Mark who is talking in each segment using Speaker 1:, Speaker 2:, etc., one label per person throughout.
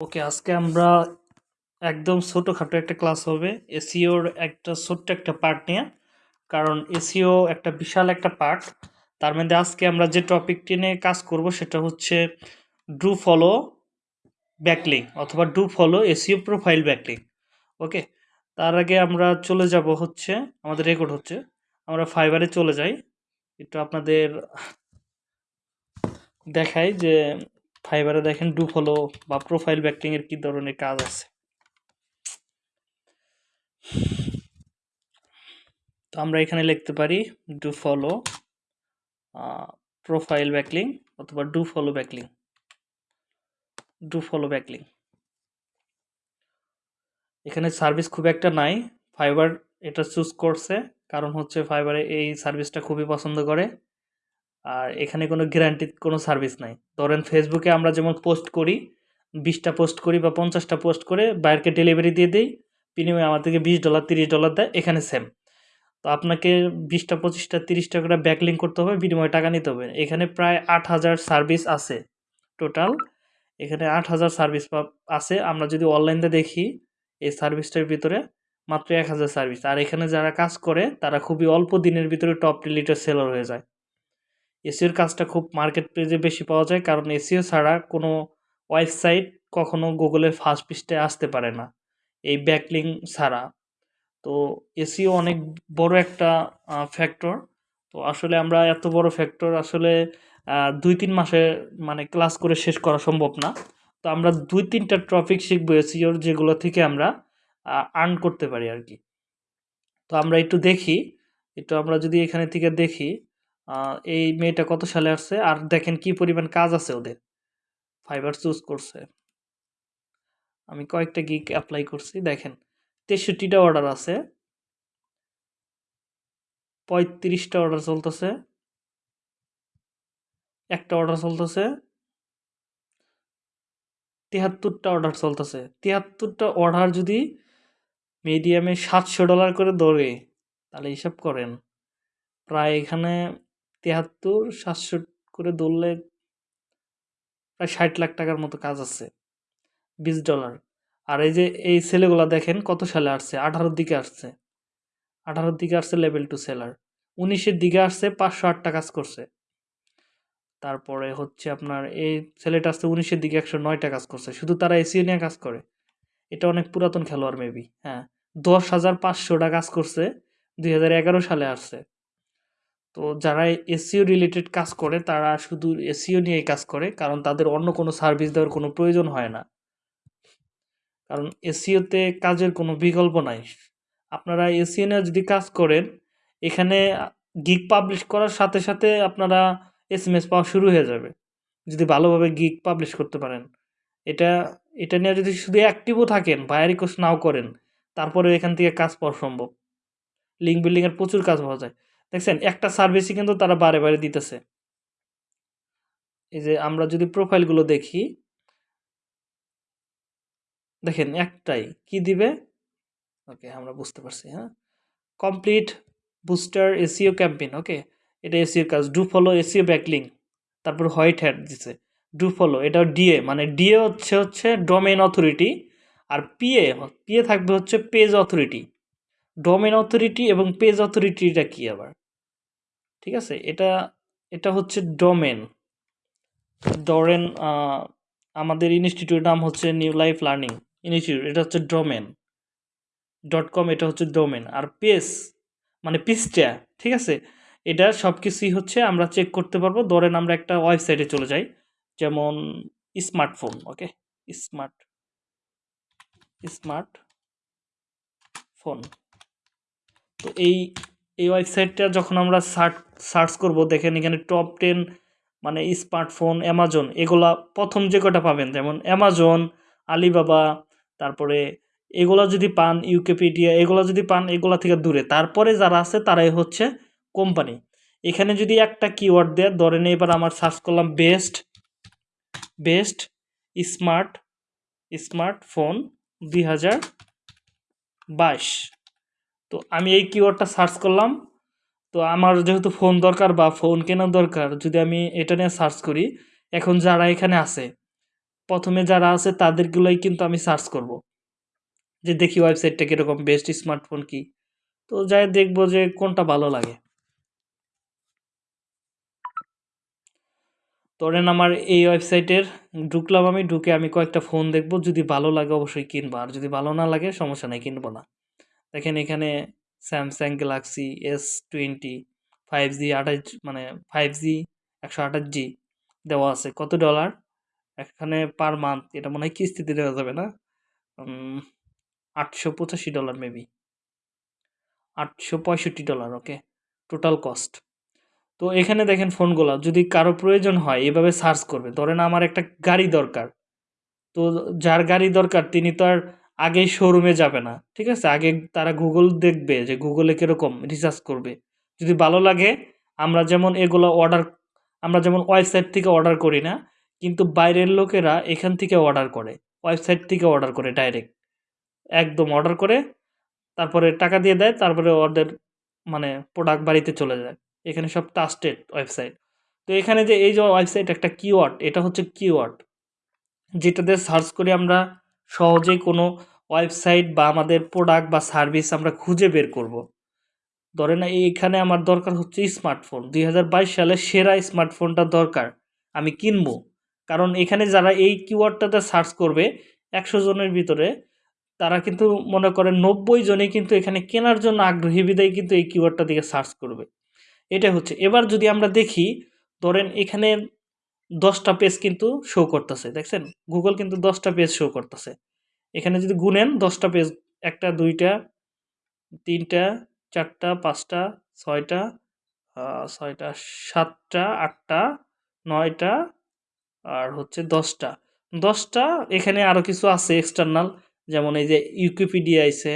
Speaker 1: ওকে, আজকে আমরা একদম ছোটোখাটো একটা ক্লাস হবে। এসিওর একটা ছোট্ট একটা পার্ট নিয়ে, কারণ এসিও একটা বিশাল একটা পার্ট। তার মধ্যে আজকে আমরা যে টপিকটি নিয়ে কাজ করব সেটা হচ্ছে ডু ফলো ব্যাকলিং অথবা do follow SEO profile backlink. Okay, তার আগে আমরা চলে যাব হচ্ছে, আমাদের রেকর্ড হচ্ছে, আমরা ফাইবারে চলে যাই। একটু আপনাদের দেখাই যে ফাইবারে দেখেন ডু ফলো বা প্রোফাইল ব্যাকটিং এর কি ধরনের কাজ আছে। তো আমরা এখানে লিখতে পারি ডু ফলো প্রোফাইল ব্যাকলিং অথবা do follow backlink do follow backlink এখানে সার্ভিস খুব একটা নাই ফাইবার এটা চুজ করছে, কারণ হচ্ছে ফাইবারে এই সার্ভিসটা খুবই পছন্দ করে। আর এখানে কোনো গ্যারান্টি কোনো সার্ভিস নাই। ধরেন ফেসবুকে আমরা যেমন পোস্ট করি, বিশটা পোস্ট করি বা পঞ্চাশটা পোস্ট করে বাইরকে ডেলিভারি দিয়ে দিই, বিনিময়ে আমাদেরকে বিশ ডলার তিরিশ ডলার দেয়, এখানে সেম তো আপনাকে বিশটা, পঁচিশটা, তিরিশটা করে ব্যাকলিং করতে হবে, বিনিময়ে টাকা নিতে হবে। এখানে প্রায় আট হাজার সার্ভিস আছে টোটাল এখানে আট হাজার সার্ভিস আছে। আমরা যদি অনলাইনে দেখি, এই সার্ভিসটার ভিতরে মাত্র এক হাজার সার্ভিস আর এখানে যারা কাজ করে, তারা খুবই অল্প দিনের ভিতরে টপ রিলিটার সেলার হয়ে যায়। এসিওর কাজটা খুব মার্কেট প্লেসে বেশি পাওয়া যায়, কারণ এসিও ছাড়া কোনো ওয়েবসাইট কখনো গুগলের ফার্স্ট পৃষ্ঠায় আসতে পারে না, এই ব্যাকলিং ছাড়া। তো এসিও অনেক বড় একটা ফ্যাক্টর তো আসলে আমরা এত বড় ফ্যাক্টর আসলে দুই তিন মাসে মানে ক্লাস করে শেষ করা সম্ভব না। তো আমরা দুই তিনটা টপিক শিখব এসিওর যেগুলো থেকে আমরা আর্ন করতে পারি আর কি। তো আমরা একটু দেখি, একটু আমরা যদি এখানে থেকে দেখি এই মেয়েটা কত সালে আসছে? আর দেখেন কি পরিমাণ কাজ আছে ওদের। ফাইবার চুজ করছে। আমি কয়েকটা গিক অ্যাপ্লাই করছি। দেখেন, তেষট্টিটা অর্ডার আছে। পঁয়ত্রিশটা অর্ডার চলতেছে। একটা অর্ডার চলতেছে। তিয়াত্তরটা অর্ডার চলতেছে। তিয়াত্তরটা অর্ডার যদি মিডিয়ামে সাতশো ডলার করে দৌড়ে তাহলে হিসাব করেন। প্রায় এখানে তিয়াত্তর সাতশো করে ধরলে প্রায় ষাট লাখ টাকার মতো কাজ আছে, বিশ ডলার। আর এই যে, এই ছেলেগুলো দেখেন কত সালে আসছে? আঠারোর দিকে আসছে। আঠারোর দিকে আসছে লেভেল টু সেলার উনিশের দিকে আসছে পাঁচশো আটটা কাজ করছে। তারপরে হচ্ছে আপনার এই ছেলেটা আসছে উনিশের দিকে একশো নয়টা কাজ করছে। শুধু তারা এসিও নিয়ে কাজ করে। এটা অনেক পুরাতন খেলোয়াড় মেবি হ্যাঁ। দশ হাজার পাঁচশোটা কাজ করছে, দুই হাজার এগারো সালে আসছে। তো যারা এসিও রিলেটেড কাজ করে, তারা শুধু এসিও নিয়ে কাজ করে, কারণ তাদের অন্য কোনো সার্ভিস দেওয়ার কোনো প্রয়োজন হয় না। কারণ এসিওতে কাজের কোনো বিকল্প নাই। আপনারা এসিও নিয়ে যদি কাজ করেন, এখানে গিগ পাবলিশ করার সাথে সাথে আপনারা এস এম এস পাওয়া শুরু হয়ে যাবে, যদি ভালোভাবে গিগ পাবলিশ করতে পারেন। এটা এটা নিয়ে যদি শুধু অ্যাক্টিভও থাকেন বা রিকোয়েস্ট নাও করেন তারপরে এখান থেকে কাজ পাওয়া সম্ভব। লিঙ্ক বিল্ডিংয়ের প্রচুর কাজ পাওয়া যায়। দেখছেন, একটা সার্ভিসই কিন্তু তারা বারে বারে দিতেছে। এই যে আমরা যদি প্রোফাইলগুলো দেখি, দেখেন একটাই, কি দিবে? ওকে, আমরা বুঝতে পারছি হ্যাঁ? Complete booster SEO campaign okay? এটা এসিওর কাজ। ডু ফলো এসিও ব্যাকলিং তারপর হোয়াইট হ্যাট দিছে। ডু ফলো এটা ডিএ মানে ডিএ হচ্ছে হচ্ছে ডোমেন অথরিটি আর পিএ পিএ থাকবে হচ্ছে পেজ অথরিটি ডোমেন অথরিটি এবং পেজ অথরিটিটা কি আবার? ঠিক আছে? এটা এটা হচ্ছে ডোমেন ডরেন আমাদের ইনস্টিটিউট নাম হচ্ছে নিউ লাইফ লার্নিং ইনস্টিটিউট এটা হচ্ছে ডোমেন ডট কম এটা হচ্ছে ডোমেন আর পেজ মানে পিসটা ঠিক আছে? এটা সব কিছুই হচ্ছে আমরা চেক করতে পারব। ধরেন, আমরা একটা ওয়েবসাইটে চলে যাই, যেমন smartphone okay smart smart phone তো এই এই ওয়েবসাইটটা যখন আমরা সার্চ সার্চ করব, দেখেন এখানে টপ টেন মানে স্মার্টফোন অ্যামাজন এগুলা প্রথম যে কটা পাবেন, যেমন অ্যামাজন আলিবাবা তারপরে এগুলো যদি পান ইউকেপিডিয়া এগুলো যদি পান এগুলো থেকে দূরে। তারপরে যারা আছে তারাই হচ্ছে কোম্পানি এখানে যদি একটা কিওয়ার্ড দেয়, ধরেন এবার আমার সার্চ করলাম বেস্ট বেস্ট স্মার্ট স্মার্টফোন দুই হাজার বাইশ। তো আমি এই কিওয়ার্ডটা সার্চ করলাম। তো আমার যেহেতু ফোন দরকার বা ফোন কেনার দরকার, যদি আমি এটা নিয়ে সার্চ করি, এখন যারা এখানে আছে, প্রথমে যারা আছে তাদেরগুলোই কিন্তু আমি সার্চ করব। যে দেখি ওয়েবসাইটটা কীরকম বেস্ট স্মার্টফোন কি? তো যাই দেখব যে কোনটা ভালো লাগে। ধরেন আমার এই ওয়েবসাইটের ঢুকলাম আমি, ঢুকে আমি কয়েকটা ফোন দেখব। যদি ভালো লাগে অবশ্যই কিনবো, আর যদি ভালো না লাগে সমস্যা নেই, কিনবো না। দেখেন এখানে Samsung Galaxy S twenty five G আঠাশ মানে ফাইভ জি একশো আঠাশ জি দেওয়া আছে। কত ডলার এখানে পার মান্থ এটা মনে হয় কিস্তিতে দেওয়া যাবে না? আটশো পঁচাশি ডলার মেবি আটশো পঁয়ষট্টি ডলার ওকে টোটাল কস্ট তো এখানে দেখেন ফোনগুলো যদি কারও প্রয়োজন হয়, এভাবে সার্চ করবে। ধরেন আমার একটা গাড়ি দরকার। তো যার গাড়ি দরকার, তিনি তো আর আগেই শোরুমে যাবে না, ঠিক আছে? আগে তারা গুগল দেখবে যে গুগলে কীরকম রিসার্চ করবে। যদি ভালো লাগে, আমরা যেমন এগুলো অর্ডার আমরা যেমন ওয়েবসাইট থেকে অর্ডার করি না, কিন্তু বাইরের লোকেরা এখান থেকে অর্ডার করে ওয়েবসাইট থেকে অর্ডার করে ডাইরেক্ট একদম অর্ডার করে, তারপরে টাকা দিয়ে দেয়, তারপরে ওদের মানে প্রোডাক্ট বাড়িতে চলে যায়। এখানে সব ট্রাস্টেড ওয়েবসাইট তো এখানে যে এই যে ওয়েবসাইট একটা কিওয়ার্ড এটা হচ্ছে কিওয়ার্ড যেটাতে সার্চ করে আমরা সহজেই কোনো ওয়েবসাইট বা আমাদের প্রোডাক্ট বা সার্ভিস আমরা খুঁজে বের করব। ধরেন এইখানে আমার দরকার হচ্ছে স্মার্টফোন। দুই হাজার বাইশ সালে সেরা স্মার্টফোনটা দরকার, আমি কিনবো। কারণ এখানে যারা এই কিওয়ার্ডটাতে সার্চ করবে, একশো জনের ভিতরে তারা কিন্তু মনে করেন নব্বই জনে কিন্তু এখানে কেনার জন্য আগ্রহী বিদায় কিন্তু এই কিওয়ার্ডটা দিকে সার্চ করবে। এটা হচ্ছে। এবার যদি আমরা দেখি, ধরেন এখানে দশটা পেজ কিন্তু শো করতেছে, দেখছেন? গুগল কিন্তু দশটা পেজ শো করতেছে। এখানে যদি গুনেন, দশটা পেজ একটা, দুইটা, তিনটা, চারটা, পাঁচটা, ছয়টা ছয়টা, সাতটা, আটটা, নয়টা, আর হচ্ছে দশটা। দশটা, এখানে আরও কিছু আছে এক্সটার্নাল যেমন এই যে ইউকিপিডিয়া আইছে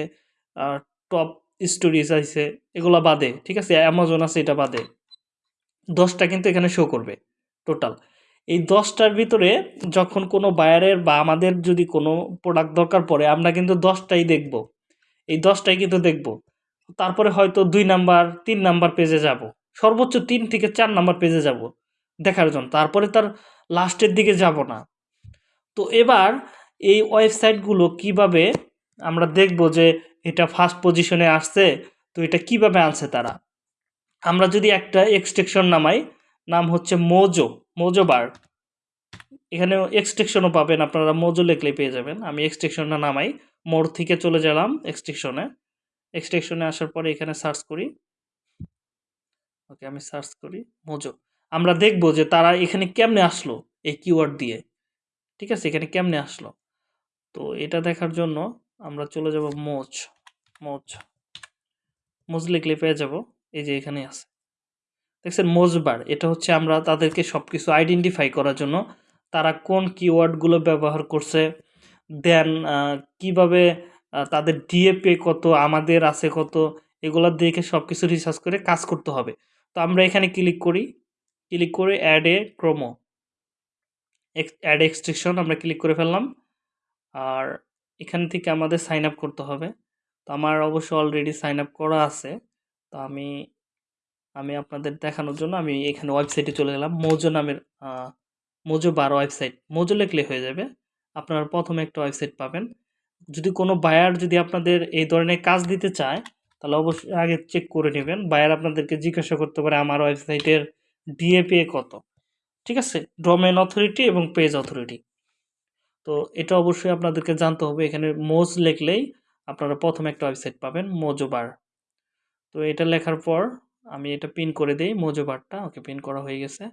Speaker 1: টপ স্টোরিজ আইছে, এগুলো বাদে, ঠিক আছে? অ্যামাজন আছে, এটা বাদে। দশটা কিন্তু এখানে শো করবে টোটাল এই দশটার ভিতরে যখন কোনো বায়ারের বা আমাদের যদি কোনো প্রোডাক্ট দরকার পড়ে, আমরা কিন্তু দশটাই দেখব। এই দশটাই কিন্তু দেখব। তারপরে হয়তো দুই নাম্বার তিন নাম্বার পেজে যাব। সর্বোচ্চ তিন থেকে চার নাম্বার পেজে যাব দেখার জন্য। তারপরে তার লাস্টের দিকে যাব না। তো এবার এই ওয়েবসাইটগুলো কীভাবে আমরা দেখব যে এটা ফার্স্ট পজিশনে আসছে? তো এটা কীভাবে আনছে তারা? আমরা যদি একটা এক্সটেকশন নামাই নাম হচ্ছে মোজো মোজো বার। এখানে এক্সটেকশনও পাবেন, আপনারা মোজো লেখলে পেয়ে যাবেন। আমি এক্সটেকশনটা নামাই মোর থেকে চলে গেলাম এক্সটেকশনে এক্সটেকশনে আসার পরে এখানে সার্চ করি। ওকে, আমি সার্চ করি, মোজো। আমরা দেখব যে তারা এখানে কেমনে আসলো এই কিওয়ার্ড দিয়ে। ঠিক আছে? এখানে কেমনে আসলো? তো এটা দেখার জন্য আমরা চলে যাব মোজ মোজ। মোজ লিখলে পেয়ে যাব, এই যে এখানে আছে। দেখছেন, মোজবার, এটা হচ্ছে আমরা তাদেরকে সব কিছু আইডেন্টিফাই করার জন্য তারা কোন কিওয়ার্ডগুলো ব্যবহার করছে দেন কীভাবে তাদের ডিএপে কত, আমাদের আছে কত, এগুলো দেখে সব কিছু রিসার্চ করে কাজ করতে হবে। তো আমরা এখানে ক্লিক করি ক্লিক করে অ্যাড এ ক্রোমো অ্যাড এক্সট্রিকশন আমরা ক্লিক করে ফেললাম, আর এখান থেকে আমাদের সাইন আপ করতে হবে। তো আমার অবশ্য অলরেডি সাইন আপ করা আছে, তো আমি আমি আপনাদের দেখানোর জন্য আমি এখানে ওয়েবসাইটে চলে গেলাম। মোজো নামের মোজো বার ওয়েবসাইট মোজো লেখলে হয়ে যাবে। আপনারা প্রথমে একটা ওয়েবসাইট পাবেন। যদি কোনো বায়ার যদি আপনাদের এই ধরনের কাজ দিতে চায়, তাহলে অবশ্যই আগে চেক করে নেবেন। বায়ার আপনাদেরকে জিজ্ঞাসা করতে পারে, আমার ওয়েবসাইটের ডিএপি কত? ঠিক আছে? ডোমেন অথরিটি এবং পেজ অথরিটি তো এটা অবশ্যই আপনাদেরকে জানতে হবে। এখানে মোজ লেখলেই আপনারা প্রথমে একটা ওয়েবসাইট পাবেন, মোজো বার। তো এটা লেখার পর আমি এটা পিন করে দিই মোজোবারটা ওকে পিন করা হয়ে গেছে।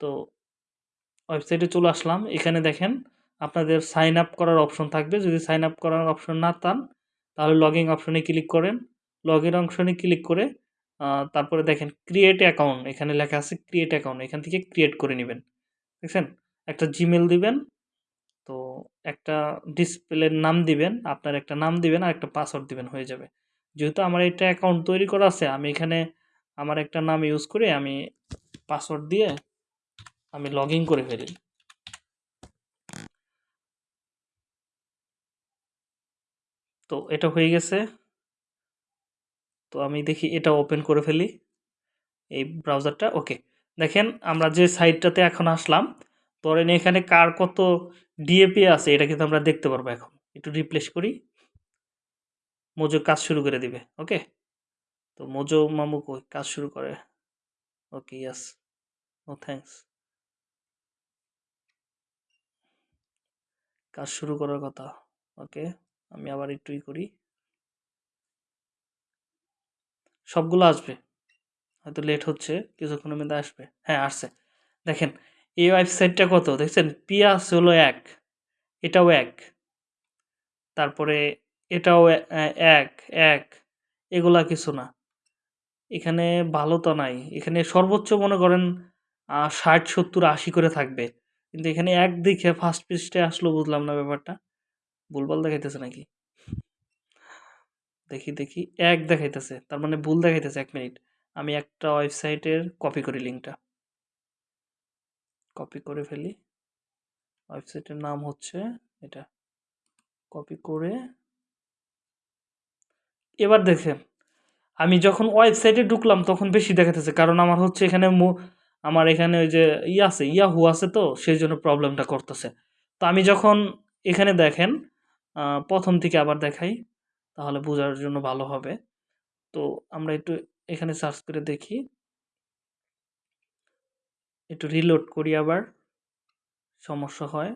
Speaker 1: তো ওয়েবসাইটে চলে আসলাম। এখানে দেখেন, আপনাদের সাইন আপ করার অপশন থাকবে। যদি সাইন আপ করার অপশন না পান তাহলে লগিং অপশনে ক্লিক করেন। লগ ইন অপশনে ক্লিক করে তারপরে দেখেন ক্রিয়েট অ্যাকাউন্ট এখানে লেখা আছে ক্রিয়েট অ্যাকাউন্ট এখান থেকে ক্রিয়েট করে নেবেন। দেখছেন? একটা জিমেল দিবেন। তো একটা ডিসপ্লের নাম দিবেন, আপনার একটা নাম দিবেন আর একটা পাসওয়ার্ড দিবেন, হয়ে যাবে। যেহেতু আমার এটা অ্যাকাউন্ট তৈরি করা আছে, আমি এখানে আমার একটা নাম ইউজ করে আমি পাসওয়ার্ড দিয়ে আমি লগ করে ফেলি। তো এটা হয়ে গেছে। তো আমি দেখি এটা ওপেন করে ফেলি। এই ব্রাউজারটা ওকে দেখেন আমরা যে সাইটটাতে এখন আসলাম, ধরেন এখানে কার কত ডিএপি আছে, এটা কিন্তু আমরা দেখতে পারব এখন। একটু রিপ্লেস করি। মোজো কাজ শুরু করে দিবে ওকে তো মোজো মামু কই? কাজ শুরু করে। ওকে ইয়াস ও থ্যাংকস কাজ শুরু করার কথা। ওকে, আমি আবার একটুই করি। সবগুলো আসবে। হয়তো লেট হচ্ছে, কিছুক্ষণের মধ্যে আসবে। হ্যাঁ আসছে। দেখেন, এই ওয়েবসাইটটা কত? দেখছেন? পিয়াস হলো এক, এটাও এক। তারপরে এটাও এক এক। এগুলা কিছু না। এখানে ভালো তো নাই। এখানে সর্বোচ্চ মনে করেন ষাট, সত্তর, আশি করে থাকবে। কিন্তু এখানে এক দিকে ফার্স্ট পিসটা আসলো, বুঝলাম না ব্যাপারটা। ভুলভাল দেখাইতেছে নাকি? দেখি দেখি। এক দেখাইতেছে, তার মানে ভুল দেখাইতেছে, এক মিনিট। আমি একটা ওয়েবসাইটের কপি করি লিঙ্কটা। কপি করে ফেলি। ওয়েবসাইটের নাম হচ্ছে এটা। কপি করে, এবার দেখেন। আমি যখন ওয়েবসাইটে ঢুকলাম, তখন বেশি দেখাতেছে। কারণ আমার হচ্ছে এখানে আমার এখানে ওই যে ইয়ে আছে ইয়াহু আছে তো, সেই জন্য প্রবলেমটা করতেছে। তো আমি যখন এখানে দেখেন প্রথম থেকে আবার দেখাই, তাহলে বোঝার জন্য ভালো হবে। তো আমরা একটু এখানে সার্চ করে দেখি। একটু রিলোড করি আবার, সমস্যা হয়।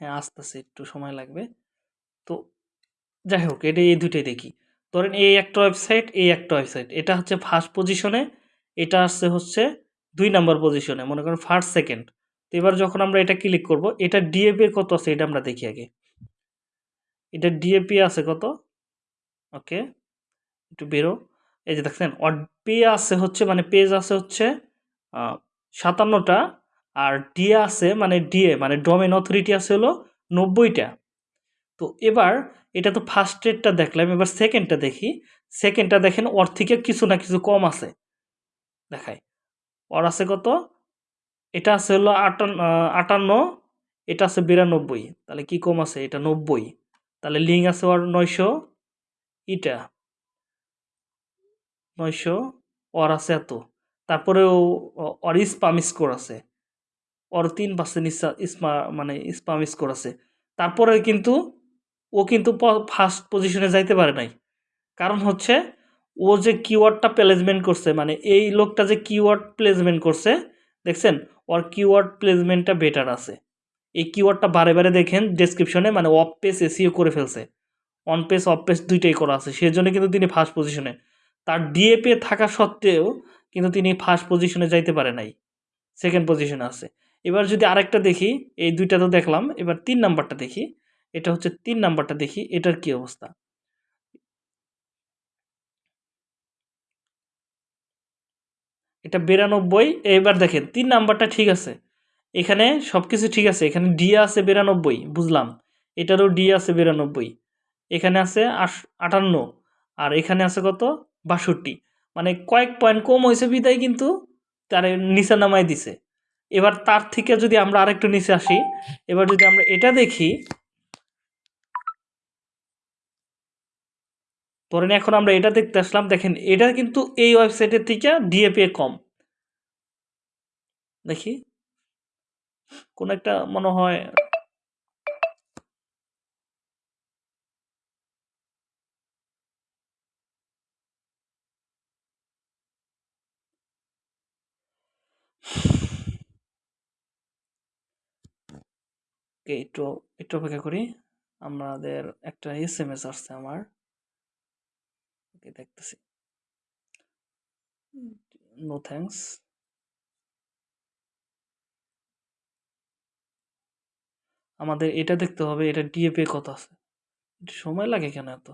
Speaker 1: হ্যাঁ আসতেছে, একটু সময় লাগবে। তো যাই হোক, এটা এই দুটোই দেখি। ধরেন এই একটা ওয়েবসাইট এই একটা ওয়েবসাইট এটা হচ্ছে ফার্স্ট পজিশনে এটা আসছে হচ্ছে দুই নাম্বার পজিশনে মনে করেন ফার্স্ট সেকেন্ড তো এবার যখন আমরা এটা ক্লিক করব, এটা ডিএপি কত আছে এটা আমরা দেখি আগে। এটা ডিএপি আছে কত? ওকে, একটু বেরো। এই যে দেখছেন পে আছে হচ্ছে মানে পেজ আছে হচ্ছে সাতান্নটা, আর ডিএ আছে মানে ডিএ মানে ডোমেন অথরিটি আছে হলো নব্বইটা। তো এবার এটা তো ফার্স্ট রেটটা দেখলাম, এবার সেকেন্ডটা দেখি। সেকেন্ডটা দেখেন ওর থেকে কিছু না কিছু কম আছে। দেখায় ওর আছে কত? এটা আছে হলো আটান্ন আটান্ন, এটা আছে বিরানব্বই। তাহলে কি কম আছে? এটা নব্বই। তাহলে লিঙ্ক আছে ওর নয়শো। ইটা নয়শো, ওর আছে এত। তারপরেও ওর স্পাম স্কোর আছে। ওর তিন পার্সেন্ট ইসমা মানে স্পাম স্কোর আছে। তারপরে কিন্তু ও কিন্তু ফার্স্ট পজিশনে যাইতে পারে নাই। কারণ হচ্ছে, ও যে কিওয়ার্ডটা প্লেসমেন্ট করছে মানে এই লোকটা যে কিওয়ার্ড প্লেসমেন্ট করছে, দেখছেন? ওর কিওয়ার্ড প্লেসমেন্টটা বেটার আছে। এই কিওয়ার্ডটা বারে বারে দেখেন ডেসক্রিপশনে মানে অফ পেজ এসিও করে ফেলছে। অন পেজ অফ পেজ দুইটাই করা আছে। সেজন্য কিন্তু তিনি ফার্স্ট পজিশনে তার ডিএপে থাকা সত্ত্বেও কিন্তু তিনি ফার্স্ট পজিশনে যাইতে পারে নাই। সেকেন্ড পজিশনে আছে। এবার যদি আরেকটা দেখি, এই দুইটা তো দেখলাম, এবার তিন নাম্বারটা দেখি। এটা হচ্ছে তিন নাম্বারটা দেখি, এটার কি অবস্থা? এটা বিরানব্বই এবার দেখেন, তিন নাম্বারটা ঠিক আছে। এখানে সব কিছু ঠিক আছে, এখানে ডি আছে বিরানব্বই, বুঝলাম। এটারও ডি আছে বিরানব্বই। এখানে আছে আটান্ন, আর এখানে আছে কত? বাষট্টি। মানে কয়েক পয়েন্ট কম হয়েছে বিদায় কিন্তু তার নিচে নামাই দিছে। এবার তার থেকে যদি আমরা আরেকটু নিচে আসি, এবার যদি আমরা এটা দেখি ধরেন এখন আমরা এটা দেখতে আসলাম, দেখেন এটা কিন্তু এই ওয়েবসাইটের থেকে ডিএপি কম। দেখি। কোন একটা মনে হয় একটু একটু অপেক্ষা করি। আমাদের একটা এস এম এস আসছে আমার। ওকে দেখতেছি নো থ্যাংকস আমাদের এটা দেখতে হবে, এটা ডিএপি কত আছে। সময় লাগে কেন এত?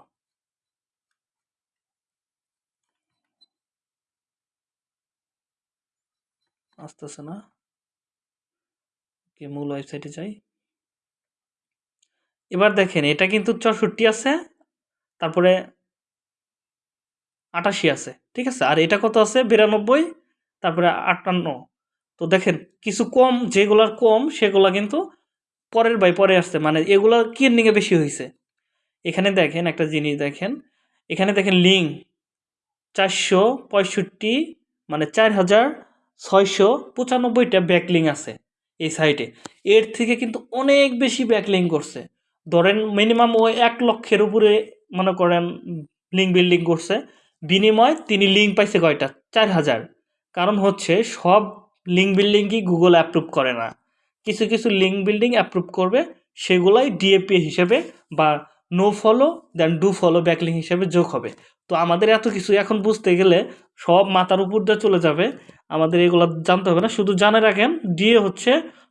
Speaker 1: আসতেছে না? কি মূল ওয়েবসাইটে যাই। এবার দেখেন, এটা কিন্তু চৌষট্টি আছে, তারপরে আটাশি আছে, ঠিক আছে? আর এটা কত আছে? বিরানব্বই, তারপরে আটান্ন। তো দেখেন, কিছু কম, যেগুলার কম, সেগুলা কিন্তু পরের বাই পরে আসছে। মানে এগুলো কির্নিংয়ে বেশি হয়েছে এখানে দেখেন একটা জিনিস দেখেন। এখানে দেখেন লিঙ্ক চারশো পঁয়ষট্টি মানে চার হাজার ছয়শো পঁচানব্বইটা ব্যাকলিং আছে এই সাইটে এর থেকে কিন্তু অনেক বেশি ব্যাকলিং করছে। ধরেন মিনিমাম ও এক লক্ষের উপরে মনে করেন লিঙ্ক বিল্ডিং করছে। বিনিময় তিনি লিঙ্ক পাইছে কয়টা? চার হাজার। কারণ হচ্ছে সব লিঙ্ক বিল্ডিংই গুগল অ্যাপ্রুভ করে না। কিছু কিছু লিঙ্ক বিল্ডিং অ্যাপ্রুভ করবে, সেগুলাই ডিএপি হিসেবে বা no follow then do follow backlink হিসেবে যোগ হবে। তো আমাদের এত কিছু এখন বুঝতে গেলে সব মাথার উপর দিয়ে চলে যাবে। আমাদের এগুলো জানতে হবে না। শুধু জানে রাখেন ডিএ হচ্ছে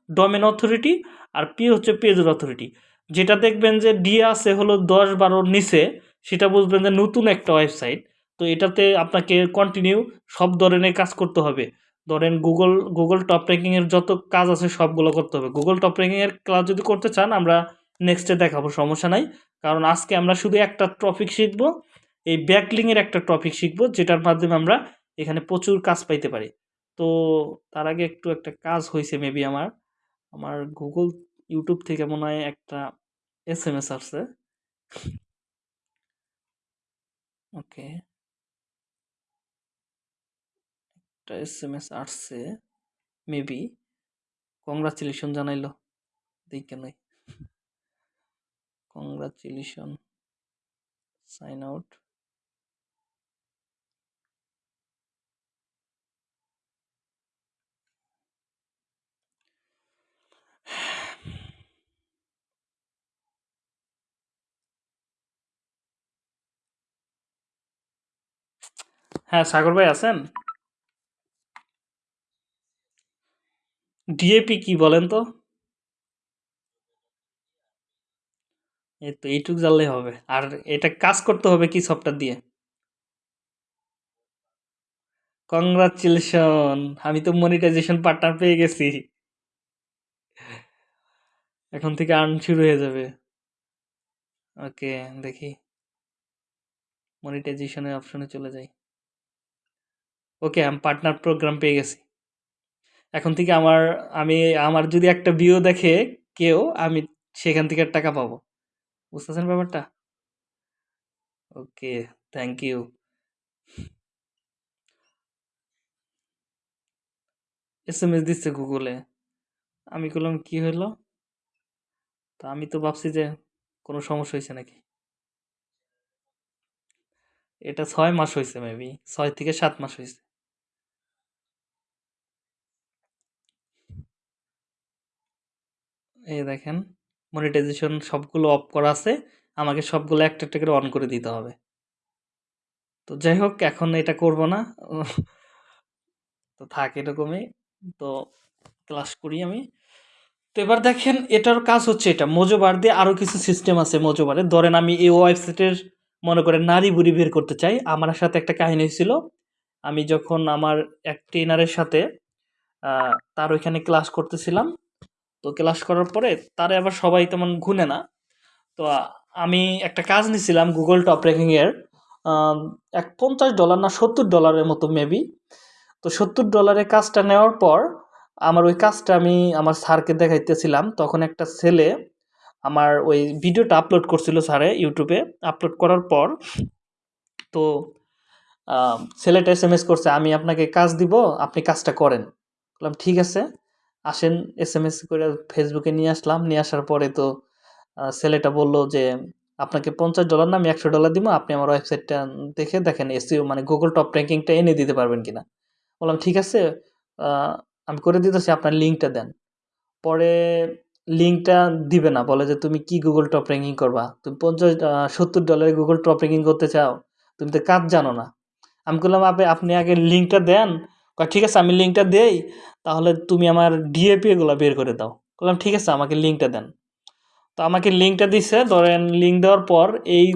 Speaker 1: ডোমেন অথরিটি আর পি হচ্ছে পেজের অথরিটি যেটা দেখবেন যে ডিএ আছে হলো দশ বারোর নিচে, সেটা বুঝবেন যে নতুন একটা ওয়েবসাইট তো এটাতে আপনাকে কন্টিনিউ সব ধরনের কাজ করতে হবে। ধরেন গুগল গুগল টপ র্যাঙ্কিংয়ের যত কাজ আছে সবগুলো করতে হবে। গুগল টপ র্যাঙ্কিংয়ের ক্লাস যদি করতে চান, আমরা নেক্সটে দেখাবো, সমস্যা নাই। কারণ আজকে আমরা শুধু একটা টপিক শিখব, এই ব্যাকলিংয়ের একটা টপিক শিখব, যেটার মাধ্যমে আমরা এখানে প্রচুর কাজ পাইতে পারি। তো তার আগে একটু একটা কাজ হয়েছে মেবি আমার। আমার গুগল ইউটিউব থেকে মনে হয় একটা এস এম এস আসছে। ওকে একটা এস এম এস আসছে মেবি কংগ্রাচুলেশন জানাইলো। দেখে নাই কংগ্রাচুলেশন সাইন আউট হ্যাঁ সাগর ভাই আছেন? ডিএপি কি বলেন তো? এই তো এইটুক জানলেই হবে। আর এটা কাজ করতে হবে কি সফটওয়্যার দিয়ে? কংগ্রাচুলেশন আমি তো মনিটাইজেশন পার্টনার পেয়ে গেছি। এখন থেকে আর্ন শুরু হয়ে যাবে। ওকে দেখি। মনিটাইজেশনের অপশনে চলে যাই। ওকে আমি পার্টনার প্রোগ্রাম পেয়ে গেছি। এখন থেকে আমার, আমি, আমার যদি একটা ভিউ দেখে কেউ, আমি সেখান থেকে টাকা পাবো। বুঝতেছেন ব্যাপারটা? Okay thank you S M S দিচ্ছে গুগলে। আমি বললাম কি হলো? তা আমি তো ভাবছি যে কোনো সমস্যা হয়েছে নাকি? এটা ছয় মাস হয়েছে মেবি ছয় থেকে সাত মাস হয়েছে। এই দেখেন মনিটাইজেশন সবগুলো অফ করা আছে, আমাকে সবগুলো একটা একটা করে অন করে দিতে হবে। তো যাই হোক, এখন এটা করব না। তো থাক এরকমই। তো ক্লাস করি আমি। তো এবার দেখেন, এটার কাজ হচ্ছে এটা। মোজোবার দিয়ে আরও কিছু সিস্টেম আছে মোজোবারে। ধরেন আমি এই ওয়েবসাইটের মনে করেন, নারী বুড়ি বের করতে চাই। আমার সাথে একটা কাহিনী ছিল আমি যখন আমার এক ট্রেনারের সাথে তার ওইখানে ক্লাস করতেছিলাম। তো ক্লাস করার পরে তারে আবার সবাই তেমন গুনে না। তো আমি একটা কাজ নিছিলাম গুগল টপ র্যাঙ্কিংয়ের এক পঞ্চাশ ডলার না সত্তর ডলারের মতো মেবি তো সত্তর ডলারের কাজটা নেওয়ার পর আমার ওই কাজটা আমি আমার স্যারকে দেখাইতেছিলাম। তখন একটা ছেলে আমার ওই ভিডিওটা আপলোড করছিল স্যারে ইউটিউবে আপলোড করার পর তো ছেলেটা এস এম এস করছে, আমি আপনাকে কাজ দিব, আপনি কাজটা করেন। বললাম, ঠিক আছে। আসেন এস এম এস করে ফেসবুকে নিয়ে আসলাম। নিয়ে আসার পরে তো ছেলেটা বলল যে, আপনাকে পঞ্চাশ ডলার না, আমি একশো ডলার দিব। আপনি আমার ওয়েবসাইটটা দেখে দেখেন এসিও মানে গুগল টপ র্যাঙ্কিংটা এনে দিতে পারবেন কি না বললাম, ঠিক আছে আমি করে দিতেছি, আপনার লিঙ্কটা দেন। পরে লিঙ্কটা দিবে না, বলে যে, তুমি কি গুগল টপ র্যাঙ্কিং করবা? তুমি পঞ্চাশ সত্তর ডলারে গুগল টপ র্যাঙ্কিং করতে চাও? তুমি তো কাজ জানো না। আমি বললাম আপনি আপনি আগে লিঙ্কটা দেন ঠিক আছে, আমি লিঙ্কটা দেই, তাহলে তুমি আমার ডিএপি এগুলো বের করে দাও। বললাম, ঠিক আছে, আমাকে লিঙ্কটা দেন। তো আমাকে লিঙ্কটা দিছে, ধরেন লিঙ্ক দেওয়ার পর এই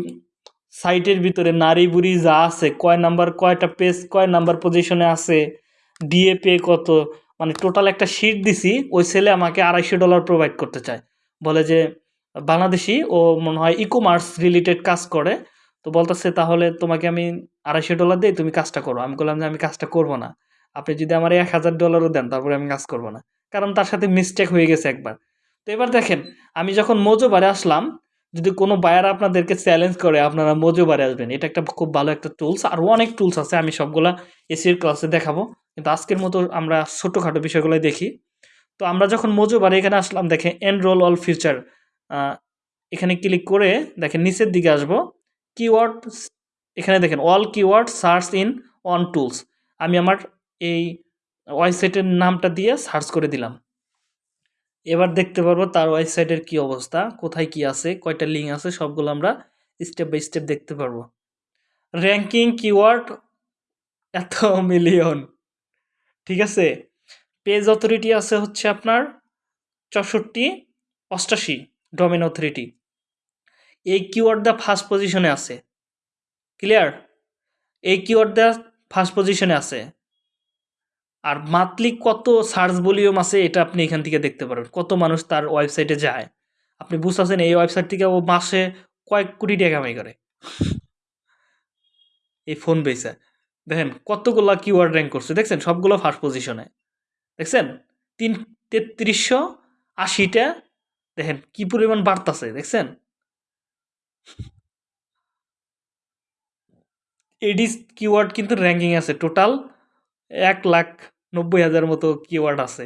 Speaker 1: সাইটের ভিতরে নারী বুড়ি যা আছে, কয় নাম্বার কয়টা পেজ কয় নাম্বার পজিশনে আছে ডিএপি কত মানে টোটাল একটা শিট দিছি, ওই ছেলে আমাকে আড়াইশো ডলার প্রোভাইড করতে চায়। বলে যে, বাংলাদেশি ও মনে হয় ই কমার্স রিলেটেড কাজ করে। তো বলতেছে, তাহলে তোমাকে আমি আড়াইশো ডলার দিই, তুমি কাজটা করো। আমি বললাম যে, আমি কাজটা করব না। আপনি যদি আমার এক হাজার ডলারও দেন, তারপরে আমি কাজ করব না। কারণ তার সাথে মিস্টেক হয়ে গেছে একবার। তো এবার দেখেন, আমি যখন মজোবারে আসলাম, যদি কোনো বায়ার আপনাদেরকে চ্যালেঞ্জ করে, আপনারা মজোবারে আসবেন। এটা একটা খুব ভালো একটা টুলস আরও অনেক টুলস আছে, আমি সবগুলা এসির ক্লাসে দেখাবো। কিন্তু আজকের মতো আমরা ছোটোখাটো বিষয়গুলো দেখি। তো আমরা যখন মজুবার এখানে আসলাম, দেখেন এনরোল অল ফিউচার এখানে ক্লিক করে দেখেন নিচের দিকে আসব। কিওয়ার্ড এখানে দেখেন all keyword search in on tools আমি আমার এই ওয়েবসাইটের নামটা দিয়ে সার্চ করে দিলাম। এবার দেখতে পারব তার ওয়েবসাইটের কি অবস্থা, কোথায় কি আছে, কয়টা লিঙ্ক আছে, সবগুলো আমরা স্টেপ বাই স্টেপ দেখতে পারব। র্যাঙ্কিং কিওয়ার্ড এত মিলিয়ন ঠিক আছে? পেজ অথরিটি আছে হচ্ছে আপনার চৌষট্টি, অষ্টাশি ডোমেন অথরিটি এই কিওয়ার্ড দা ফার্স্ট পজিশনে আছে। ক্লিয়ার এই কিওয়ার্ড দা ফার্স্ট পজিশনে আছে। আর মান্থলি কত সার্চ ভলিউম আছে এটা আপনি এখান থেকে দেখতে পারবেন। কত মানুষ তার ওয়েবসাইটে যায়। আপনি বুঝতেছেন এই ওয়েবসাইট থেকে ও মাসে কয়েক কোটি টাকা কামাই করে। এই ফোন বেসে দেখেন কতগুলা কিওয়ার্ড র্যাঙ্ক করছে। দেখছেন? সবগুলো ফার্স্ট পজিশনে দেখছেন? তিন, তেত্রিশশো আশিটা, দেখেন কি পরিমাণ বাড়তাছে, দেখছেন? এডিস কিওয়ার্ড কিন্তু র্যাঙ্কিং আছে। টোটাল এক লাখ নব্বই হাজার মতো কিওয়ার্ড আছে।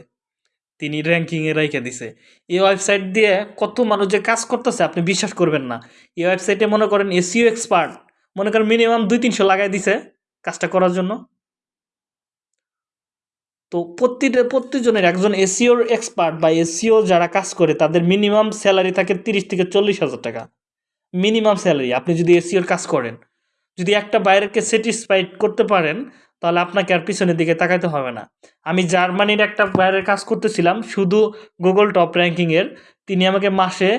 Speaker 1: তিনি র্যাঙ্কিংয়ে রেখে দিছে। এই ওয়েবসাইট দিয়ে কত মানুষ যে কাজ করতেছে, আপনি বিশ্বাস করবেন না। এই ওয়েবসাইটে মনে করেন এসিও এক্সপার্ট মনে করেন মিনিমাম দুই তিনশো লাগাই দিছে কাজটা করার জন্য। তো প্রতিটা প্রত্যেকজনের একজন এসিওর এক্সপার্ট বা এসিও যারা কাজ করে, তাদের মিনিমাম স্যালারি থাকে তিরিশ থেকে চল্লিশ হাজার টাকা। মিনিমাম স্যালারি আপনি যদি এসিওর কাজ করেন, যদি একটা বাইরেকে স্যাটিসফাইড করতে পারেন তাহলে আপনাকে আর পিছনের দিকে তাকাইতে হবে না। আমি জার্মানির একটা বাইরের কাজ করতেছিলাম, শুধু গুগল টপ র্যাঙ্কিংয়ের তিনি আমাকে মাসে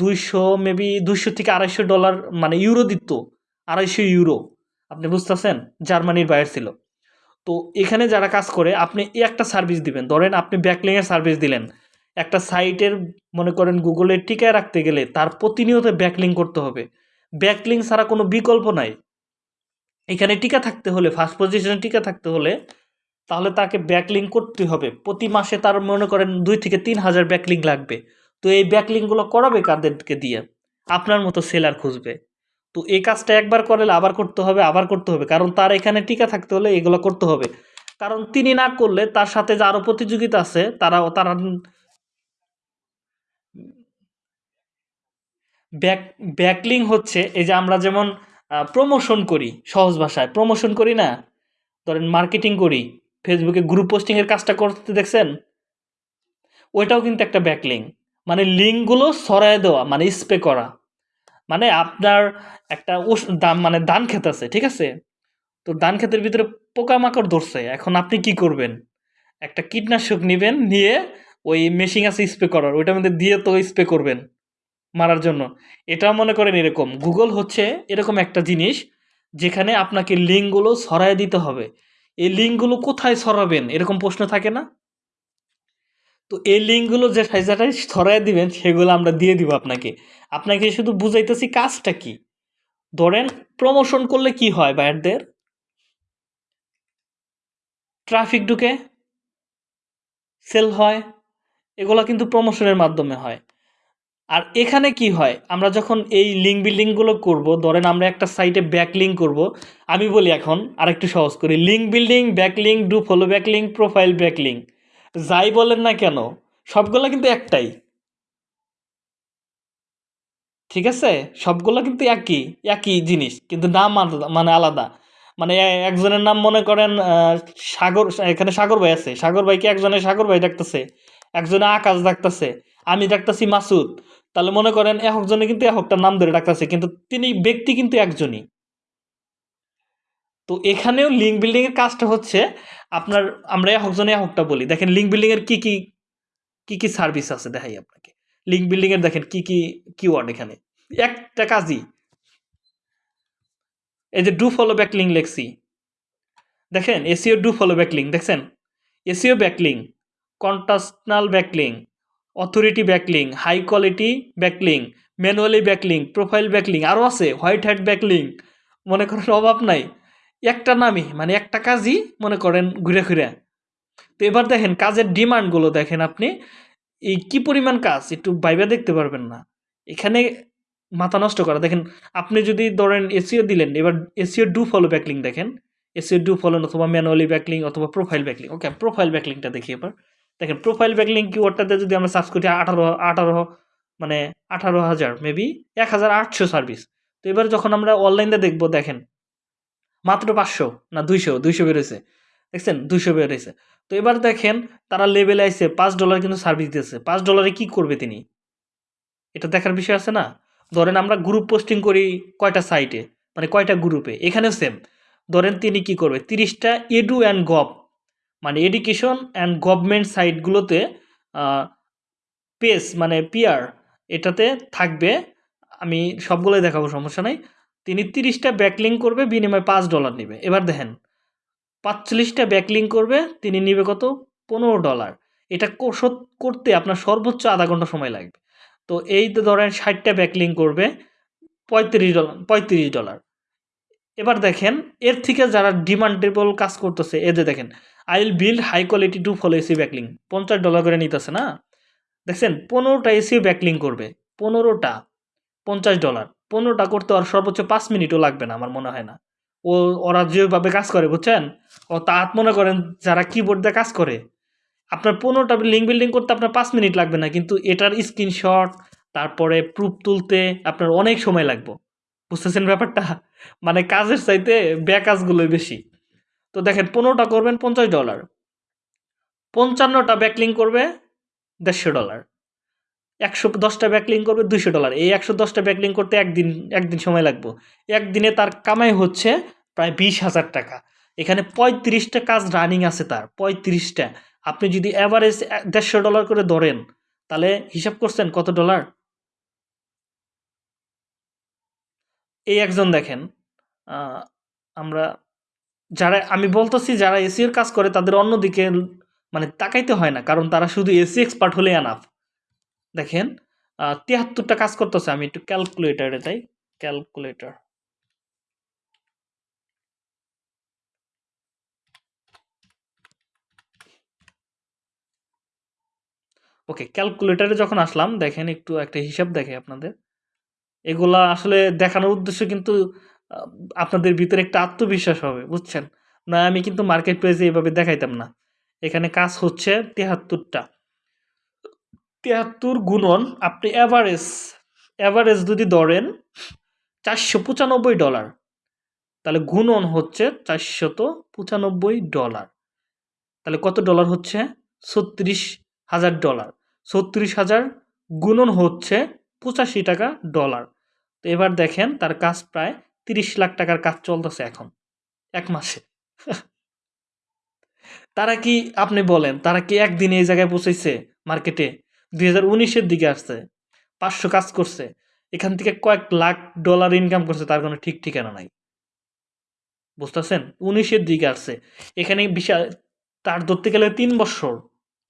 Speaker 1: দুইশো মেবি দুইশো থেকে আড়াইশো ডলার মানে ইউরো দিত। আড়াইশো ইউরো আপনি বুঝতেছেন? জার্মানির বাইরে ছিল। তো এখানে যারা কাজ করে, আপনি এই একটা সার্ভিস দিবেন। ধরেন আপনি ব্যাকলিংয়ের সার্ভিস দিলেন। একটা সাইটের মনে করেন গুগলের টিকায় রাখতে গেলে তার প্রতিনিয়ত ব্যাকলিং করতে হবে। ব্যাকলিং ছাড়া কোনো বিকল্প নাই। এখানে টিকা থাকতে হলে ফার্স্ট পজিশনে টিকা থাকতে হলে, তাহলে তাকে ব্যাকলিং করতে হবে। প্রতি মাসে তার মনে করেন দুই থেকে তিন হাজার ব্যাকলিং লাগবে। তো এই ব্যাকলিংগুলো করাবে কাদেরকে দিয়ে? আপনার মতো সেলার খুঁজবে। তো এই কাজটা একবার করলে আবার করতে হবে, আবার করতে হবে। কারণ তার এখানে টিকা থাকতে হলে এগুলো করতে হবে। কারণ তিনি না করলে তার সাথে যে আরও প্রতিযোগিতা আছে, তারা তারা ব্যাক ব্যাকলিং হচ্ছে, এই যে আমরা যেমন প্রমোশন করি, সহজ ভাষায়। প্রমোশন করি না, ধরেন মার্কেটিং করি ফেসবুকে গ্রুপ পোস্টিংয়ের কাজটা করতে দেখছেন? ওইটাও কিন্তু একটা ব্যাকলিং মানে লিঙ্কগুলো সরায় দেওয়া মানে স্প্রে করা। মানে আপনার একটা দাম মানে ধান ক্ষেত আছে, ঠিক আছে? তো ধান ক্ষেতের ভিতরে পোকামাকড় ধরছে, এখন আপনি কি করবেন? একটা কীটনাশক নেবেন, নিয়ে ওই মেশিন আছে স্প্রে করার, ওইটার মধ্যে দিয়ে তো স্প্রে করবেন। মারার জন্য। এটাও মনে করেন এরকম। গুগল হচ্ছে এরকম একটা জিনিস যেখানে আপনাকে লিঙ্কগুলো সরাই দিতে হবে। এই লিঙ্কগুলো কোথায় সরাবেন? এরকম প্রশ্ন থাকে না? তো এই লিঙ্কগুলো যে সাইজাটাই সরাই দিবেন, সেগুলো আমরা দিয়ে দিব আপনাকে। আপনাকে শুধু বুঝাইতেছি কাজটা কি? ধরেন প্রমোশন করলে কি হয় বায়ারদের? ট্রাফিক ঢুকে সেল হয়, এগুলো কিন্তু প্রমোশনের মাধ্যমে হয়। আর এখানে কি হয়? আমরা যখন এই লিঙ্ক বিল্ডিংগুলো করব, ধরেন আমরা একটা সাইটে ব্যাক লিঙ্ক করব, আমি বলি এখন আরেকটু সহজ করি link building back link do follow back link profile back link যাই বলেন না কেন, সবগুলো কিন্তু একটাই। ঠিক আছে? সবগুলো কিন্তু একই একই জিনিস, কিন্তু নাম মানে আলাদা। মানে একজনের নাম মনে করেন সাগর, এখানে সাগর ভাই আছে, সাগর ভাইকে একজনের সাগর ভাই ডাকতেছে একজনে আকাশ ডাকতেছে আমি ডাকতেছি মাসুদ। তাহলে মনে করেন একজনে কিন্তু একটার নাম ধরে ডাকতেছে, কিন্তু তিনি ব্যক্তি কিন্তু একজনই। তো এখানেও লিঙ্ক বিল্ডিং এর কাজটা হচ্ছে আপনার, আমরা একজনে একটা বলি। দেখেন লিঙ্ক বিল্ডিং এর কি কি কি কি সার্ভিস আছে দেখাই আপনাকে। লিঙ্ক বিল্ডিং এর দেখেন কি কি কিওয়ার্ড এখানে। একটা কাজই। এই যে ডু ফলো ব্যাক লিঙ্ক লেখছি। দেখেন SEO do follow back link দেখছেন? SEO backlink contextual backlink authority backlink high quality backlink manually backlink profile backlink আরও আছে হোয়াইট হ্যাট ব্যাকলিং মনে করেন অভাব নাই। একটা নামই মানে একটা কাজই মনে করেন ঘুরে ঘুরে। তো এবার দেখেন, কাজের ডিমান্ডগুলো দেখেন আপনি, এই কি পরিমাণ কাজ, একটু বাইবে দেখতে পারবেন না। এখানে মাথা নষ্ট করা। দেখেন, আপনি যদি ধরেন এসিও দিলেন, এবার এসিও ডু ফলো ব্যাকলিং দেখেন। এসিও ডু ফলো অথবা ম্যানুয়ালি ব্যাকলিং অথবা প্রোফাইল ব্যাকলিং ওকে প্রোফাইল ব্যাকলিংটা দেখি এবার। দেখেন প্রোফাইল ব্যাকলিং কিওয়ার্ডটাতে যদি আমরা সার্চ করি, আঠারো আঠারো মানে আঠারো হাজার মেবি এক হাজার আটশো সার্ভিস তো এবার যখন আমরা অনলাইনে দেখব, দেখেন, মাত্র পাঁচশো না দুইশো দুইশো বেরোয়েছে দেখছেন, দুইশো বেরোয়েছে তো এবার দেখেন, তারা লেভেলে আইসে পাঁচ ডলার কিন্তু সার্ভিস দিয়েছে। পাঁচ ডলারে কি করবে তিনি? এটা দেখার বিষয় আছে না? ধরেন আমরা গ্রুপ পোস্টিং করি কয়টা সাইটে মানে কয়টা গ্রুপে এখানেও সেম ধরেন তিনি কি করবে? তিরিশটা এডু অ্যান্ড গভ মানে এডুকেশন অ্যান্ড গভর্নমেন্ট সাইটগুলোতে পেস মানে পিয়ার এটাতে থাকবে। আমি সবগুলোই দেখাবো, সমস্যা নাই। তিনি তিরিশটা ব্যাকলিং করবে, বিনিময়ে পাঁচ ডলার নেবে। এবার দেখেন, পাঁচচল্লিশটা ব্যাকলিং করবে, তিনি নেবে কত? পনেরো ডলার এটা কো- করতে আপনার সর্বোচ্চ আধা ঘণ্টা সময় লাগবে। তো এই ধরেন ষাটটা ব্যাকলিং করবে, পঁয়ত্রিশ ডলার পঁয়ত্রিশ ডলার এবার দেখেন, এর থেকে যারা ডিমান্ডেবল কাজ করতেছে এদের দেখেন I will build high quality do follow SEO backlink পঞ্চাশ ডলার করে নিতেছে না? দেখছেন, পনেরোটা এসি ব্যাকলিং করবে। পনেরোটা, পঞ্চাশ ডলার পনেরোটা করতে আর সর্বোচ্চ পাঁচ মিনিটও লাগবে না, আমার মনে হয় না। ও, ওরা যেভাবে কাজ করে, বুঝছেন? ও তা মনে করেন, যারা কিবোর্ড দিয়ে কাজ করে, আপনার পনেরোটা লিঙ্ক বিল্ডিং করতে আপনার পাঁচ মিনিট লাগবে না, কিন্তু এটার স্ক্রিনশট তারপরে প্রুফ তুলতে আপনার অনেক সময় লাগবে। বুঝতেছেন ব্যাপারটা? মানে কাজের চাইতে ব্যাকাজগুলোই বেশি। তো দেখেন পনেরোটা করবেন পঞ্চাশ ডলার। পঞ্চান্নটা ব্যাকলিং করবে দেড়শো ডলার। একশো দশটা ব্যাকলিং করবে দুশো ডলার। এই একশো দশটা ব্যাকলিং করতে একদিন একদিন সময় লাগবে। একদিনে তার কামাই হচ্ছে প্রায় বিশ হাজার টাকা। এখানে পঁয়ত্রিশটা কাজ রানিং আছে তার, পঁয়ত্রিশটা। আপনি যদি অ্যাভারেজ দেড়শো ডলার করে ধরেন, তাহলে হিসাব করছেন কত ডলার? এই একজন দেখেন আমরা যারা, আমি বলতেছি যারা এসির কাজ করে, তাদের অন্যদিকে মানে তাকাইতে হয় না, কারণ তারা শুধু এসি এক্সপার্ট হলে আনাফ দেখেন তিয়াত্তরটা কাজ করতেছে, আমি একটু ক্যালকুলেটারে তাই ক্যালকুলেটর ওকে ক্যালকুলেটরে যখন আসলাম, দেখেন একটু একটা হিসাব দেখে আপনাদের। এগুলা আসলে দেখানোর উদ্দেশ্য কিন্তু আপনাদের ভিতরে একটা আত্মবিশ্বাস হবে, বুঝছেন? না, আমি কিন্তু মার্কেট প্রাইসে এভাবে দেখাইতাম না। এখানে কাজ হচ্ছে তেহাত্তরটা। তেহাত্তর গুণন আপনি অ্যাভারেজ অ্যাভারেজ যদি ধরেন, চারশো পঁচানব্বই ডলার তাহলে গুণন হচ্ছে চারশত পঁচানব্বই ডলার তাহলে কত ডলার হচ্ছে? ছত্রিশ হাজার ডলার ছত্রিশ হাজার গুণন হচ্ছে পঁচাশি টাকা ডলার তো এবার দেখেন তার কাজ প্রায় তিরিশ লাখ টাকার কাজ চলতেছে এখন, এক মাসে। তারা কি, আপনি বলেন, তারা কি একদিনে এই জায়গায় পৌঁছেছে মার্কেটে? দুই হাজার উনিশের দিকে আসছে, পাঁচশো কাজ করছে, এখান থেকে কয়েক লাখ ডলার ইনকাম করছে, তার কোনো ঠিক ঠিকানা নাই। বুঝতেছেন? উনিশের দিকে আসছে। এখানে বিশাল তার ধরতে গেলে তিন বছর,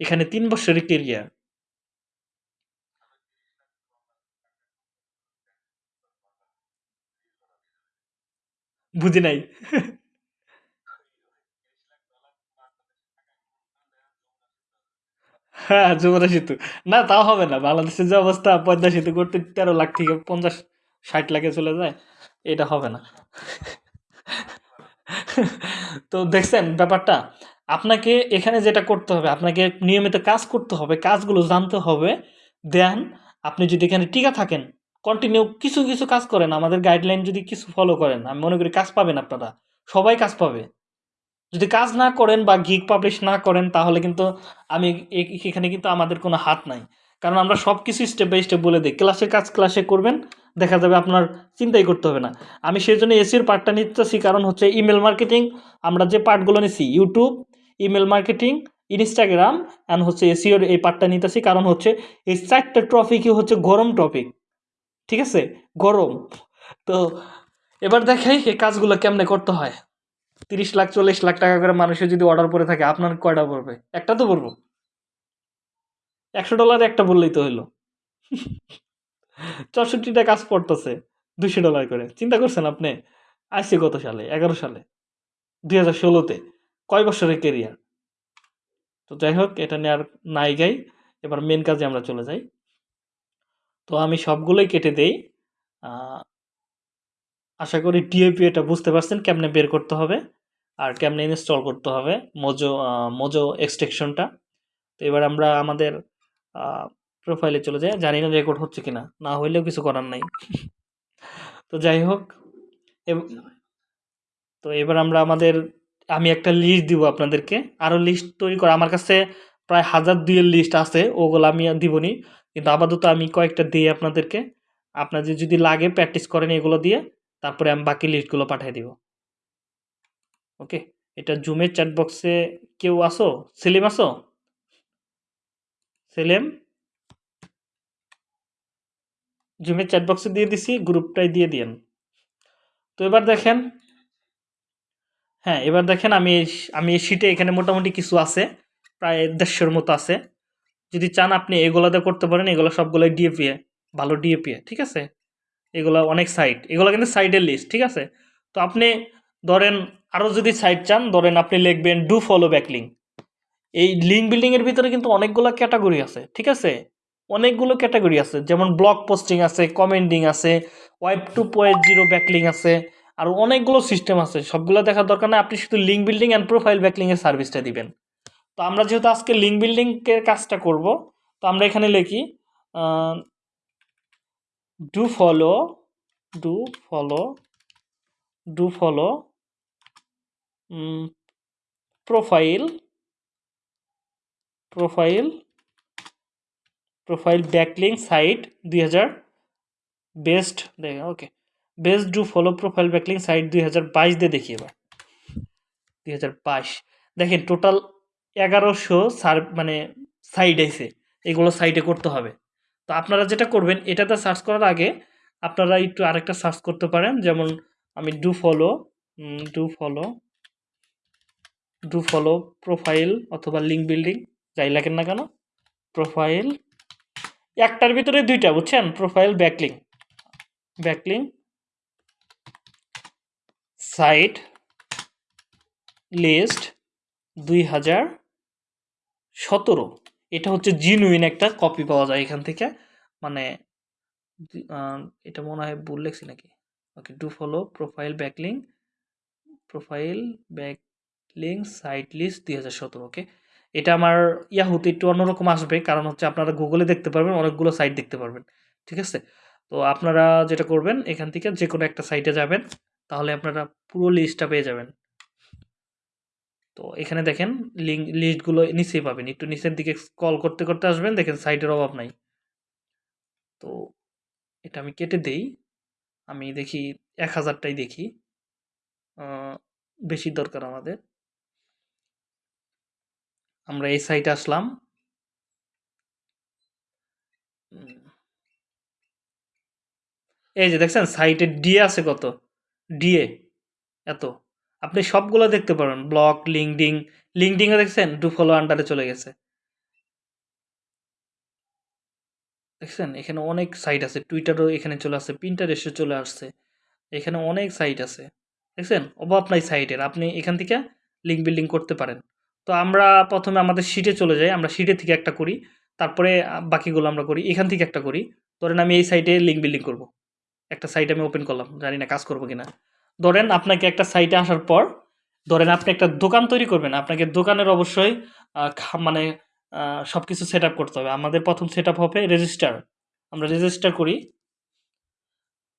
Speaker 1: এখানে তিন বছরের কেরিয়ার বুঝি নাই। হ্যাঁ যমুনা সেতু। না তাও হবে না। বাংলাদেশের যে অবস্থা, পদ্মা সেতু করতে তেরো লাখ থেকে পঞ্চাশ, ষাট লাখে চলে যায়, এটা হবে না। তো দেখছেন ব্যাপারটা? আপনাকে এখানে যেটা করতে হবে, আপনাকে নিয়মিত কাজ করতে হবে, কাজগুলো জানতে হবে। দেন আপনি যদি এখানে টিকা থাকেন কন্টিনিউ কিছু কিছু কাজ করেন। আমাদের গাইডলাইন যদি কিছু ফলো করেন, আমি মনে করি কাজ পাবেন আপনারা। সবাই কাজ পাবে। যদি কাজ না করেন বা গিগ পাবলিশ না করেন, তাহলে কিন্তু আমি এখানে কিন্তু আমাদের কোনো হাত নাই। কারণ আমরা সব কিছু স্টেপ বাই স্টেপ বলে দিই। ক্লাসের কাজ ক্লাসে করবেন, দেখা যাবে আপনার চিন্তাই করতে হবে না। আমি সেই জন্য এসির পার্টটা নিতেছি কারণ হচ্ছে ইমেল মার্কেটিং আমরা যে পার্টগুলো নিছি YouTube email marketing Instagram and হচ্ছে এসিওর এই পার্টটা নিতেছি। কারণ হচ্ছে এই চারটা টপিকই হচ্ছে গরম টপিক ঠিক আছে? গরম। তো এবার দেখাই এই কাজগুলো কেমনে করতে হয়। তিরিশ লাখ, চল্লিশ লাখ টাকা করে মানুষের যদি অর্ডার পরে থাকে, আপনার কয়টা পড়বে? একটা তো পড়ব। একশো ডলার একটা বললেই তো হইল। চৌষট্টিটা কাজ পড়তেছে দুশো ডলার করে। চিন্তা করছেন আপনি? আইসি গত সালে? এগারো সালে? দুই হাজার ষোলোতে? কয় বছরের কেরিয়ার তো যাই হোক, এটা নিয়ে আর নাই গাই। এবার মেন কাজে আমরা চলে যাই। তো আমি সবগুলোই কেটে দেই। আশা করি ডিএপি এটা বুঝতে পারছেন কেমনে বের করতে হবে আর কেমনে ইনস্টল করতে হবে মোজো মোজো এক্সটেকশনটা তো এবার আমরা আমাদের প্রোফাইলে চলে যাই, জানি না রেকর্ড হচ্ছে কিনা, না হইলেও কিছু করার নাই। তো যাই হোক তো এবার আমরা আমাদের, আমি একটা লিস্ট দিব আপনাদেরকে। আরও লিস্ট তৈরি করা, আমার কাছে প্রায় হাজার দুইয়ের লিস্ট আছে, ওগুলো আমি দিবনি কিন্তু আপাতত আমি কয়েকটা দিই আপনাদেরকে। আপনাদের যদি লাগে প্র্যাকটিস করেন এগুলো দিয়ে, তারপরে আমি বাকি লিস্টগুলো পাঠিয়ে দিব। ওকে এটা জুমের চ্যাট বক্সে কেউ আসো সেলিম আসো সেলিম? জুমের চ্যাট বক্সে দিয়ে দিছি গ্রুপটাই দিয়ে দিয়েন। তো এবার দেখেন হ্যাঁ এবার দেখেন আমি আমি এই শিটে এখানে মোটামুটি কিছু আছে, প্রায় দেড়শোর মতো আছে। যদি চান আপনি এগুলাতে করতে পারেন, এগুলো সবগুলো ডিএপিএ ভালো ডিএপিএ ঠিক আছে? এগুলো অনেক সাইট এগুলো কিন্তু সাইটের লিস্ট ঠিক আছে? তো আপনি ধরেন আরও যদি সাইট চান, ধরেন আপনি লিখবেন ডু ফলো ব্যাকলিং এই লিঙ্ক বিল্ডিংয়ের ভিতরে কিন্তু অনেকগুলো ক্যাটাগরি আছে, ঠিক আছে? অনেকগুলো ক্যাটাগরি আছে, যেমন ব্লগ পোস্টিং আছে কমেন্টিং আছে web two point zero backlink আছে, আর অনেকগুলো সিস্টেম আছে। সবগুলো দেখার দরকার নেই, আপনি শুধু লিঙ্ক বিল্ডিং অ্যান্ড প্রোফাইল ব্যাকলিংয়ের সার্ভিসটা দিবেন। তো আমরা যেহেতু আজকে লিঙ্ক বিল্ডিংয়ের কাজটা করব, তো আমরা এখানে লিখি do follow do follow do follow profile profile profile backlink site দুই হাজার বেস্ট দেখে okay best do follow profile backlink site দুই হাজার বাইশ দিয়ে দেখি এবার। দুই হাজার বাইশ, দেখেন টোটাল এগারোশো সার মানে সাইট আইছে এগুলো সাইটে করতে হবে। তো আপনারা যেটা করবেন, এটাতে সার্চ করার আগে আপনারা একটু আরেকটা সার্চ করতে পারেন। যেমন আমি do follow do follow do follow profile অথবা লিঙ্ক বিল্ডিং যাই লাগেন না কেন প্রোফাইল একটার ভিতরে দুইটা, বুঝছেন? Profile backlink backlink site list দুই হাজার সতেরো। এটা হচ্ছে জিনুইন একটা কপি পাওয়া যায় এখান থেকে। মানে এটা মনে হয় ভুল লেখছি নাকি? Okay do follow profile backlink profile backlink site list দুই হাজার সতেরো ওকে এটা আমার ইয়াহুতে একটু অন্যরকম আসবে, কারণ হচ্ছে আপনারা গুগলে দেখতে পারবেন, অনেকগুলো সাইট দেখতে পারবেন, ঠিক আছে? তো আপনারা যেটা করবেন, এখান থেকে যে কোনো একটা সাইটে যাবেন, তাহলে আপনারা পুরো লিস্টটা পেয়ে যাবেন। তো এখানে দেখেন লিঙ্ক লিস্টগুলো নিচেই পাবেন। একটু নিচের দিকে কল করতে করতে আসবেন, দেখেন সাইটের অভাব নাই। তো এটা আমি কেটে দেই। আমি দেখি এক হাজারটাই দেখি। বেশি দরকার আমাদের। আমরা এই সাইটে আসলাম। এই যে দেখছেন সাইটে ডিএ আছে কত? ডিএ এত। আপনি সবগুলো দেখতে পারেন। ব্লগ লিঙ্কডিং লিঙ্কডিংও দেখছেন? ডু ফলো আন্ডারে চলে গেছে। দেখছেন? এখানে অনেক সাইট আছে। টুইটারও এখানে চলে আসছে পিন্টারেস্টে চলে আসছে। এখানে অনেক সাইট আছে। দেখছেন? অভাব নাই সাইটের আপনি এখান থেকে লিঙ্ক বিল্ডিং করতে পারেন। তো আমরা প্রথমে আমাদের শিটে চলে যাই। আমরা শিটে থেকে একটা করি। তারপরে বাকিগুলো আমরা করি। এখান থেকে একটা করি। ধরেন আমি এই সাইটে লিঙ্ক বিল্ডিং করব। একটা সাইট আমি ওপেন করলাম। জানি না কাজ করব কিনা। ধরেন আপনাকে একটা সাইটে আসার পর, ধরেন আপনি একটা দোকান তৈরি করবেন। আপনাকে দোকানের অবশ্যই মানে সব কিছু সেট করতে হবে। আমাদের প্রথম সেট হবে রেজিস্টার আমরা রেজিস্টার করি।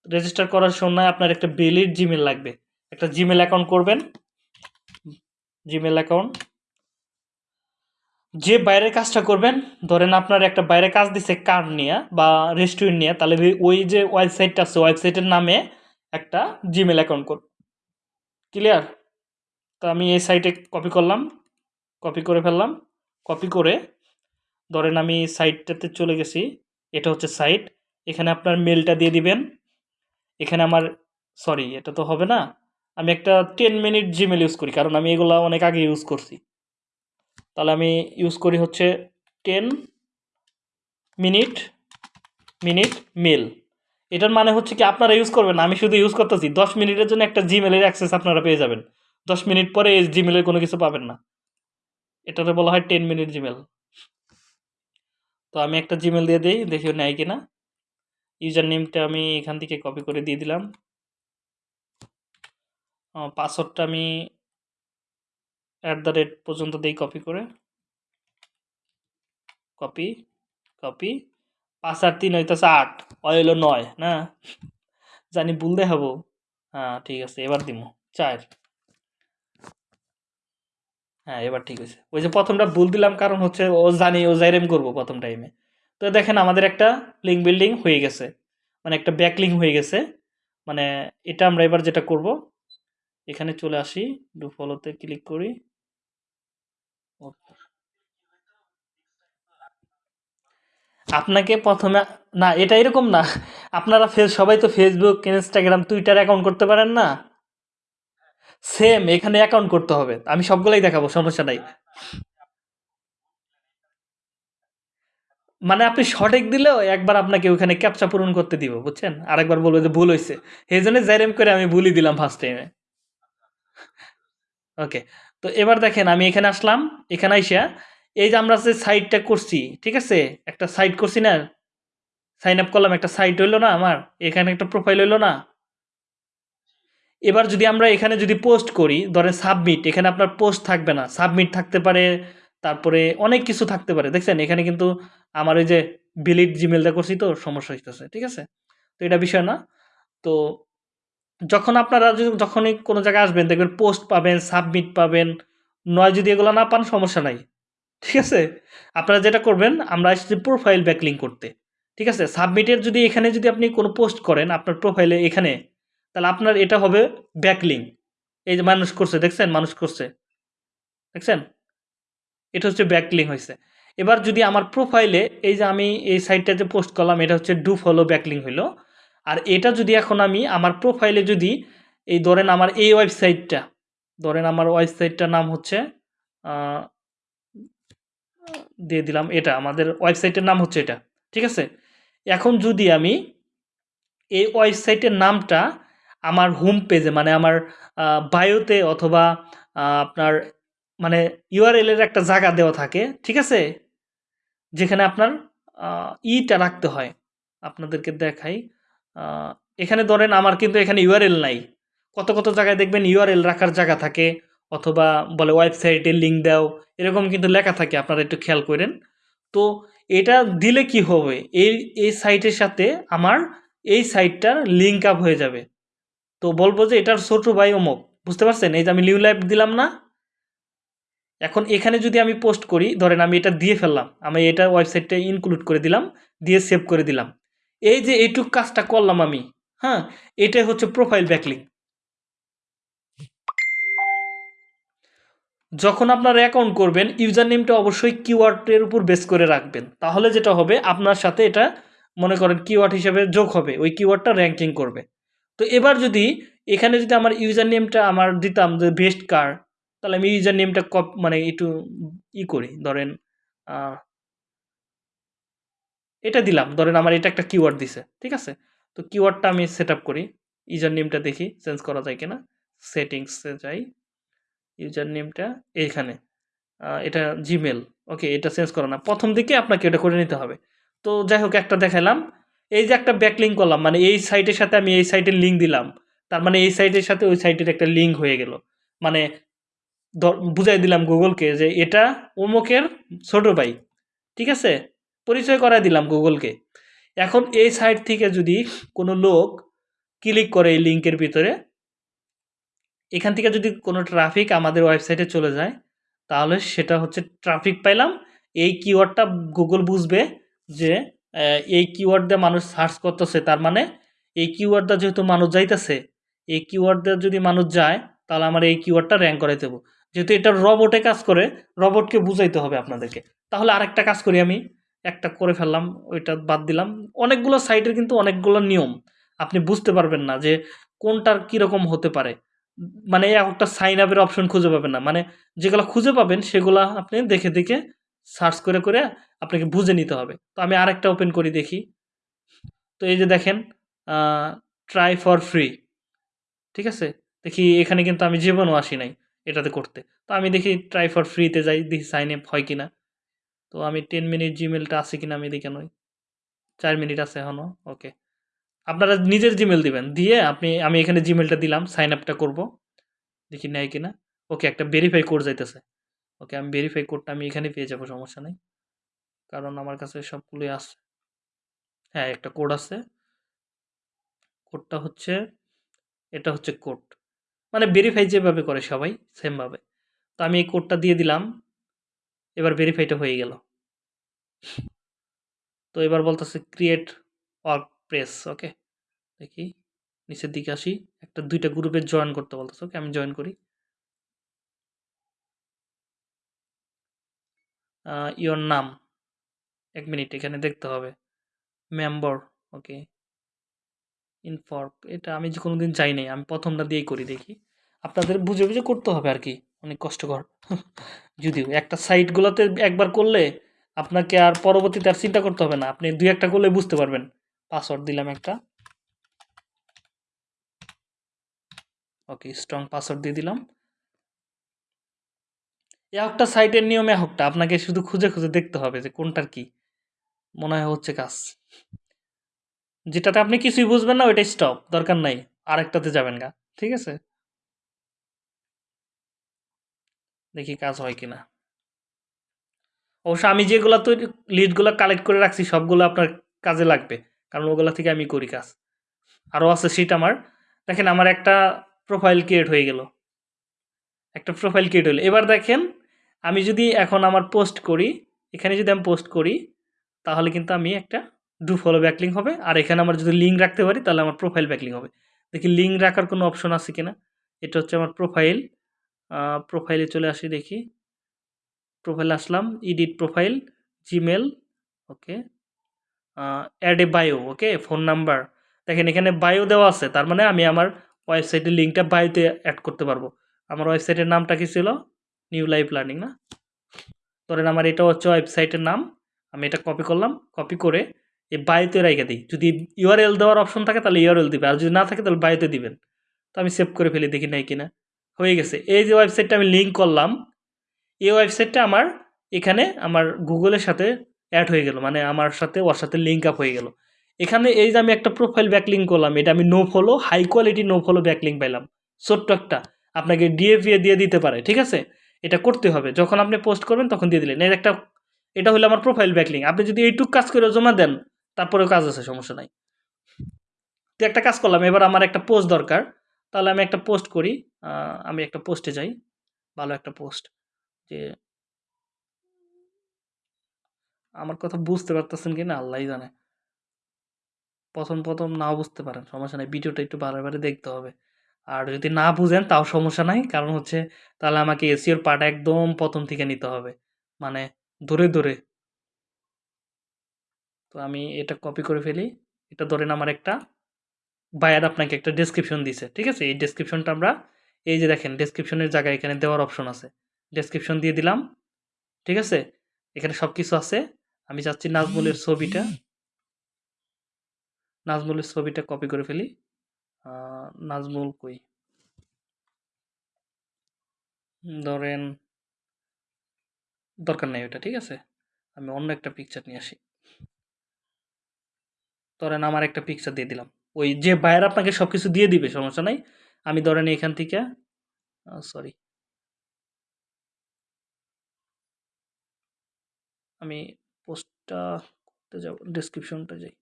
Speaker 1: রেজিস্টার করার সময় আপনার একটা বেলির জিমেল লাগবে। একটা জিমেল অ্যাকাউন্ট করবেন। জিমেল অ্যাকাউন্ট যে বাইরের কাজটা করবেন, ধরেন আপনার একটা বাইরে কাজ দিছে কার নিয়ে বা রেস্টুরেন্ট নিয়ে, তাহলে ওই যে ওয়েবসাইটটা আছে ওয়েবসাইটের নামে একটা জিমেল অ্যাকাউন্ট করুন ক্লিয়ার তো আমি এই সাইটে কপি করলাম কপি করে ফেললাম। কপি করে ধরেন আমি সাইটটাতে চলে গেছি, এটা হচ্ছে সাইট এখানে আপনার মেলটা দিয়ে দিবেন। এখানে আমার সরি এটা তো হবে না। আমি একটা টেন মিনিট জিমেল ইউজ করি, কারণ আমি এগুলো অনেক আগে ইউজ করছি। তাহলে আমি ইউজ করি হচ্ছে টেন মিনিট মিনিট মেল এটার মানে হচ্ছে কি আপনারা ইউজ করবেন আমি শুধু ইউজ করতেছি। দশ মিনিটের জন্য একটা জিমেলের অ্যাক্সেস আপনারা পেয়ে যাবেন। দশ মিনিট পরে এই জিমেলের কোনো কিছু পাবেন না। এটাতে বলা হয় টেন মিনিট জিমেল তো আমি একটা জিমেল দিয়ে দিই, দেখি নেয় কিনা। ইউজার নেমটা আমি এখান থেকে কপি করে দিয়ে দিলাম। পাসওয়ার্ডটা আমি অ্যাট দ্য রেট পর্যন্ত দিই কপি করে। কপি কপি পাঁচ আর তিন হইতেছে আট, ওই হইল নয়, না? জানি ভুল দেখাবো হ্যাঁ ঠিক আছে, এবার দিব চার। হ্যাঁ এবার ঠিক আছে ওই যে প্রথমটা ভুল দিলাম কারণ হচ্ছে ও জানি, ও জাইরেম করব প্রথম টাইমে তো দেখেন আমাদের একটা লিঙ্ক বিল্ডিং হয়ে গেছে মানে একটা ব্যাক লিঙ্ক হয়ে গেছে। মানে এটা আমরা এবার যেটা করব, এখানে চলে আসি ডু ফলোতে ক্লিক করি। আপনাকে প্রথমে, না, এটা এরকম না। আপনারা ফেস, সবাই তো ফেসবুক ইনস্টাগ্রাম টুইটার অ্যাকাউন্ট করতে পারেন না? সেম এখানে অ্যাকাউন্ট করতে হবে। আমি সবগুলাই দেখাবো, সমস্যা নাই। মানে আপনি সঠিক দিলেও একবার আপনাকে ওখানে ক্যাপচা পূরণ করতে দিব, বুঝছেন? আরেকবার বলব যে ভুল হয়েছে এই জন্য জাইরেম করে আমি ভুলই দিলাম ফার্স্ট টাইমে ওকে তো এবার দেখেন, আমি এখানে আসলাম। এখানে আইসা এই যে আমরা যে সাইটটা করছি, ঠিক আছে? একটা সাইট করছি না সাইন আপ করলাম, একটা সাইট হইল না আমার, এখানে একটা প্রোফাইল হইল না। এবার যদি আমরা এখানে যদি পোস্ট করি, ধরেন সাবমিট এখানে আপনার পোস্ট থাকবে না। সাবমিট থাকতে পারে, তারপরে অনেক কিছু থাকতে পারে। দেখছেন? এখানে কিন্তু আমার ওই যে বিলিট জিমেলটা করছি তো, সমস্যা হইতেছে, ঠিক আছে? তো এটা বিষয় না। তো যখন আপনারা যখনই কোনো জায়গায় আসবেন, দেখবেন পোস্ট পাবেন সাবমিট পাবেন, নয় যদি এগুলো না পান, সমস্যা নাই। ঠিক আছে? আপনারা যেটা করবেন, আমরা আসছি প্রোফাইল ব্যাকলিং করতে। ঠিক আছে? সাবমিটের যদি এখানে যদি আপনি কোনো পোস্ট করেন, আপনার প্রোফাইলে এখানে, তাহলে আপনার এটা হবে ব্যাকলিং এই যে মানুষ করছে, দেখছেন? মানুষ করছে। দেখছেন? এটা হচ্ছে ব্যাকলিং হয়েছে। এবার যদি আমার প্রোফাইলে এই যে আমি এই সাইটটা যে পোস্ট করলাম, এটা হচ্ছে ডু ফলো ব্যাকলিং হইল। আর এটা যদি এখন আমি আমার প্রোফাইলে যদি, এই ধরেন আমার এই ওয়েবসাইটটা ধরেন আমার ওয়েবসাইটটার নাম হচ্ছে দিয়ে দিলাম এটা। আমাদের ওয়েবসাইটের নাম হচ্ছে এটা, ঠিক আছে? এখন যদি আমি এই ওয়েবসাইটের নামটা আমার হোম পেজে মানে আমার বায়োতে অথবা আপনার মানে ইউআরএল এর একটা জায়গা দেওয়া থাকে, ঠিক আছে? যেখানে আপনার ইটা রাখতে হয়। আপনাদেরকে দেখাই এখানে ধরেন আমার কিন্তু এখানে ইউআরএল নাই। কত কত জায়গায় দেখবেন ইউআরএল রাখার জায়গা থাকে। অথবা বলে ওয়েবসাইটে লিঙ্ক দাও, এরকম কিন্তু লেখা থাকে, আপনারা একটু খেয়াল করেন। তো এটা দিলে কি হবে? এই এই সাইটের সাথে আমার এই সাইটটার লিঙ্ক আপ হয়ে যাবে। তো বলব যে এটার ছোট ভাই অমুক বুঝতে পারছেন? এই যে আমি লিউ লাইভ দিলাম না। এখন এখানে যদি আমি পোস্ট করি, ধরেন আমি এটা দিয়ে ফেললাম, আমি এটা ওয়েবসাইটটা ইনক্লুড করে দিলাম, দিয়ে সেভ করে দিলাম। এই যে এইটুক কাজটা করলাম আমি হ্যাঁ? এটাই হচ্ছে প্রোফাইল ব্যাকলিং যখন আপনার অ্যাকাউন্ট করবেন ইউজার নেমটা অবশ্যই কিওয়ার্ডের উপর বেস করে রাখবেন। তাহলে যেটা হবে, আপনার সাথে এটা, মনে করেন কিওয়ার্ড হিসেবে যোগ হবে। ওই কিওয়ার্ডটা র্যাঙ্কিং করবে। তো এবার যদি এখানে যদি আমার ইউজার নেমটা আমার দিতাম যে বেস্ট কার তাহলে আমি ইউজার নেমটা কপ মানে একটু ই করি, ধরেন এটা দিলাম। ধরেন আমার এটা একটা কিওয়ার্ড দিছে, ঠিক আছে? তো কিওয়ার্ডটা আমি সেট করি। ইউজার নেমটা দেখি চেঞ্জ করা যায় কিনা? সেটিংসে যাই। ইউজার নেমটা এইখানে এটা জিমেল ওকে, এটা চেঞ্জ করা না। প্রথম দিকে আপনাকে এটা করে নিতে হবে। তো যাই হোক, একটা দেখালাম এই যে একটা ব্যাকলিঙ্ক করলাম মানে এই সাইটের সাথে আমি এই সাইটের লিঙ্ক দিলাম। তার মানে এই সাইটের সাথে ওই সাইটের একটা লিঙ্ক হয়ে গেল। মানে বুঝাই দিলাম গুগলকে যে এটা অমুকের ছোট ভাই, ঠিক আছে? পরিচয় করাই দিলাম গুগলকে এখন এই সাইট থেকে যদি কোনো লোক ক্লিক করে এই লিঙ্কের ভিতরে এখান থেকে যদি কোনো ট্রাফিক আমাদের ওয়েবসাইটে চলে যায়, তাহলে সেটা হচ্ছে ট্রাফিক পাইলাম। এই কিওয়ার্ডটা গুগল বুঝবে যে এই কিওয়ার্ড দিয়ে মানুষ সার্চ করতেছে, তার মানে এই কিওয়ার্ডটা যেহেতু মানুষ যাইতেছে, এই কিওয়ার্ড দিয়ে যদি মানুষ যায়, তাহলে আমার এই কিওয়ার্ডটা র্যাঙ্ক করে দেবো যেহেতু এটা রবটে কাজ করে রবটকে বুঝাইতে হবে আপনাদেরকে। তাহলে আরেকটা কাজ করি আমি, একটা করে ফেললাম, ওইটা বাদ দিলাম। অনেকগুলো সাইটের কিন্তু অনেকগুলো নিয়ম, আপনি বুঝতে পারবেন না যে কোনটার কীরকম হতে পারে। মানে একটা সাইন আপের অপশন খুঁজে পাবেন না। মানে যেগুলো খুঁজে পাবেন, সেগুলো আপনি দেখে দেখে সার্চ করে করে আপনাকে বুঝে নিতে হবে। তো আমি আরেকটা ওপেন করি দেখি। তো এই যে দেখেন ট্রাই ফর ফ্রি ঠিক আছে? দেখি এখানে কিন্তু আমি জীবনও আসি নাই এটাতে করতে। তো আমি দেখি ট্রাই ফর ফ্রিতে যাই, দেখি সাইন আপ হয় কিনা। তো আমি টেন মিনিট জিমেলটা আছে কিনা আমি দেখে নই। চার মিনিট আছে এখনও ওকে আপনারা নিজের জিমেল দিবেন। দিয়ে আপনি, আমি এখানে জিমেলটা দিলাম সাইন আপটা করব। দেখি নেয় কি না ওকে, একটা ভেরিফাই কোড যাইতেছে। ওকে, আমি ভেরিফাই কোডটা আমি এখানে পেয়ে যাব, সমস্যা নেই। কারণ আমার কাছে সবগুলোই আছে। হ্যাঁ একটা কোড আছে। কোডটা হচ্ছে, এটা হচ্ছে কোড মানে ভেরিফাই যেভাবে করে সবাই সেমভাবে তো আমি এই কোডটা দিয়ে দিলাম। এবার ভেরিফাইটা হয়ে গেল। তো এবার বলতেছে ক্রিয়েট ওয়ার্ক প্রেস ওকে দেখি, নিচের দিকে আসি, একটা, দুইটা গ্রুপে জয়েন করতে বলতেছে ওকে আমি জয়েন করি। ইওর নাম। এক মিনিট, এখানে দেখতে হবে। মেম্বার ওকে ইনফর্ক এটা আমি যে কোনো দিন চাই নাই, আমি প্রথমটা দিয়েই করি, দেখি। আপনাদের বুঝে বুঝে করতে হবে আর কি, অনেক কষ্টকর। যদিও, একটা সাইটগুলোতে একবার করলে আপনাকে আর পরবর্তীতে আর চিন্তা করতে হবে না, আপনি দুই একটা করলে বুঝতে পারবেন। পাসওয়ার্ড দিলাম একটা। ওকে স্ট্রং পাসওয়ার্ড দিয়ে দিলাম। একটা সাইটের নিয়মে হোকটা আপনাকে শুধু খুঁজে খুঁজে দেখতে হবে যে কোনটার কি। মনে হয় হচ্ছে কাজ। যেটাতে আপনি কিছুই বুঝবেন না, ওইটাই স্টপ দরকার নাই, আরেকটাতে যাবেন গা, ঠিক আছে? দেখি কাজ হয় কিনা। অবশ্য আমি যেগুলো তো লিডগুলো কালেক্ট করে রাখছি, সবগুলো আপনার কাজে লাগবে। কারণ ওগুলো থেকে আমি করি কাজ। আরও আছে সিট আমার। দেখেন আমার একটা প্রোফাইল ক্রিয়েট হয়ে গেল। একটা প্রোফাইল ক্রিয়েট হলো। এবার দেখেন, আমি যদি এখন আমার পোস্ট করি, এখানে যদি আমি পোস্ট করি, তাহলে কিন্তু আমি একটা ডু ফলো ব্যাকলিং হবে। আর এখানে আমার যদি লিঙ্ক রাখতে পারি, তাহলে আমার প্রোফাইল ব্যাকলিং হবে। দেখি লিঙ্ক রাখার কোনো অপশন আছে কিনা? এটা হচ্ছে আমার প্রোফাইল প্রোফাইলে চলে আসি দেখি। Profile Aslam edit profile Gmail okay add a bio okay phone number দেখেন, এখানে বায়ো দেওয়া আছে। তার মানে আমি আমার ওয়েবসাইটের লিঙ্কটা বায়োতে অ্যাড করতে পারব। আমার ওয়েবসাইটের নামটা কি ছিল? নিউ লাইফ লার্নিং না? ধরেন, আমার এটা হচ্ছে ওয়েবসাইটের নাম। আমি এটা কপি করলাম। কপি করে এই বায়োতে রেখে দিই। যদি ইউআরএল দেওয়ার অপশন থাকে, তাহলে ইউআরএল দিবে। আর যদি না থাকে, তাহলে বায়োতে দিবেন। তো আমি সেভ করে ফেলি, দেখি নাই কিনা। হয়ে গেছে। এই যে ওয়েবসাইটটা আমি লিঙ্ক করলাম, এই ওয়েবসাইটটা আমার এখানে আমার গুগলের সাথে অ্যাড হয়ে গেল মানে আমার সাথে, ওর সাথে লিঙ্ক আপ হয়ে গেল। এখানে এই যে আমি একটা প্রোফাইল ব্যাকলিং করলাম, এটা আমি no follow high quality no follow backlink পাইলাম। ছোট্ট একটা, আপনাকে ডিএভিএ দিয়ে দিতে পারে, ঠিক আছে? এটা করতে হবে, যখন আপনি পোস্ট করবেন তখন দিয়ে দিলেন। এর একটা, এটা হলো আমার প্রোফাইল ব্যাকলিং আপনি যদি এইটুক কাজ করে জমা দেন, তারপরেও কাজ আছে, সমস্যা নাই। তো একটা কাজ করলাম, এবার আমার একটা পোস্ট দরকার। তাহলে আমি একটা পোস্ট করি আমি একটা পোস্টে যাই, ভালো একটা পোস্ট যে আমার কথা বুঝতে পারতেছেন কি না? আল্লাহই জানে। প্রথম প্রথম নাও বুঝতে পারেন, সমস্যা নাই। ভিডিওটা একটু বারে বারে দেখতে হবে। আর যদি না বুঝেন, তাও সমস্যা নাই। কারণ হচ্ছে, তাহলে আমাকে এসিওর পার্ট একদম প্রথম থেকে নিতে হবে। মানে ধরে ধরে। তো আমি এটা কপি করে ফেলি। এটা ধরেন আমার একটা বায়ার আপনাকে একটা ডেসক্রিপশন দিছে, ঠিক আছে? এই ডেসক্রিপশনটা আমরা, এই যে দেখেন ডেসক্রিপশনের জায়গায় এখানে দেওয়ার অপশন আছে। ডেসক্রিপশন দিয়ে দিলাম, ঠিক আছে? এখানে সব কিছু আছে। আমি চাচ্ছি নাজমুলের ছবিটা। নাজমুলের ছবিটা কপি করে ফেলি। নাজমুল কই? ধরেন দরকার নেই ওটা, ঠিক আছে? আমি অন্য একটা পিকচার নিয়ে আসি। ধরেন আমার একটা পিকচার দিয়ে দিলাম। ওই যে বায়ার আপনাকে সব কিছু দিয়ে দিবে, সমস্যা নাই। আমি ধরেন এখান থেকে সরি আমি করতে যাব ডিসক্রিপশনটা যাই।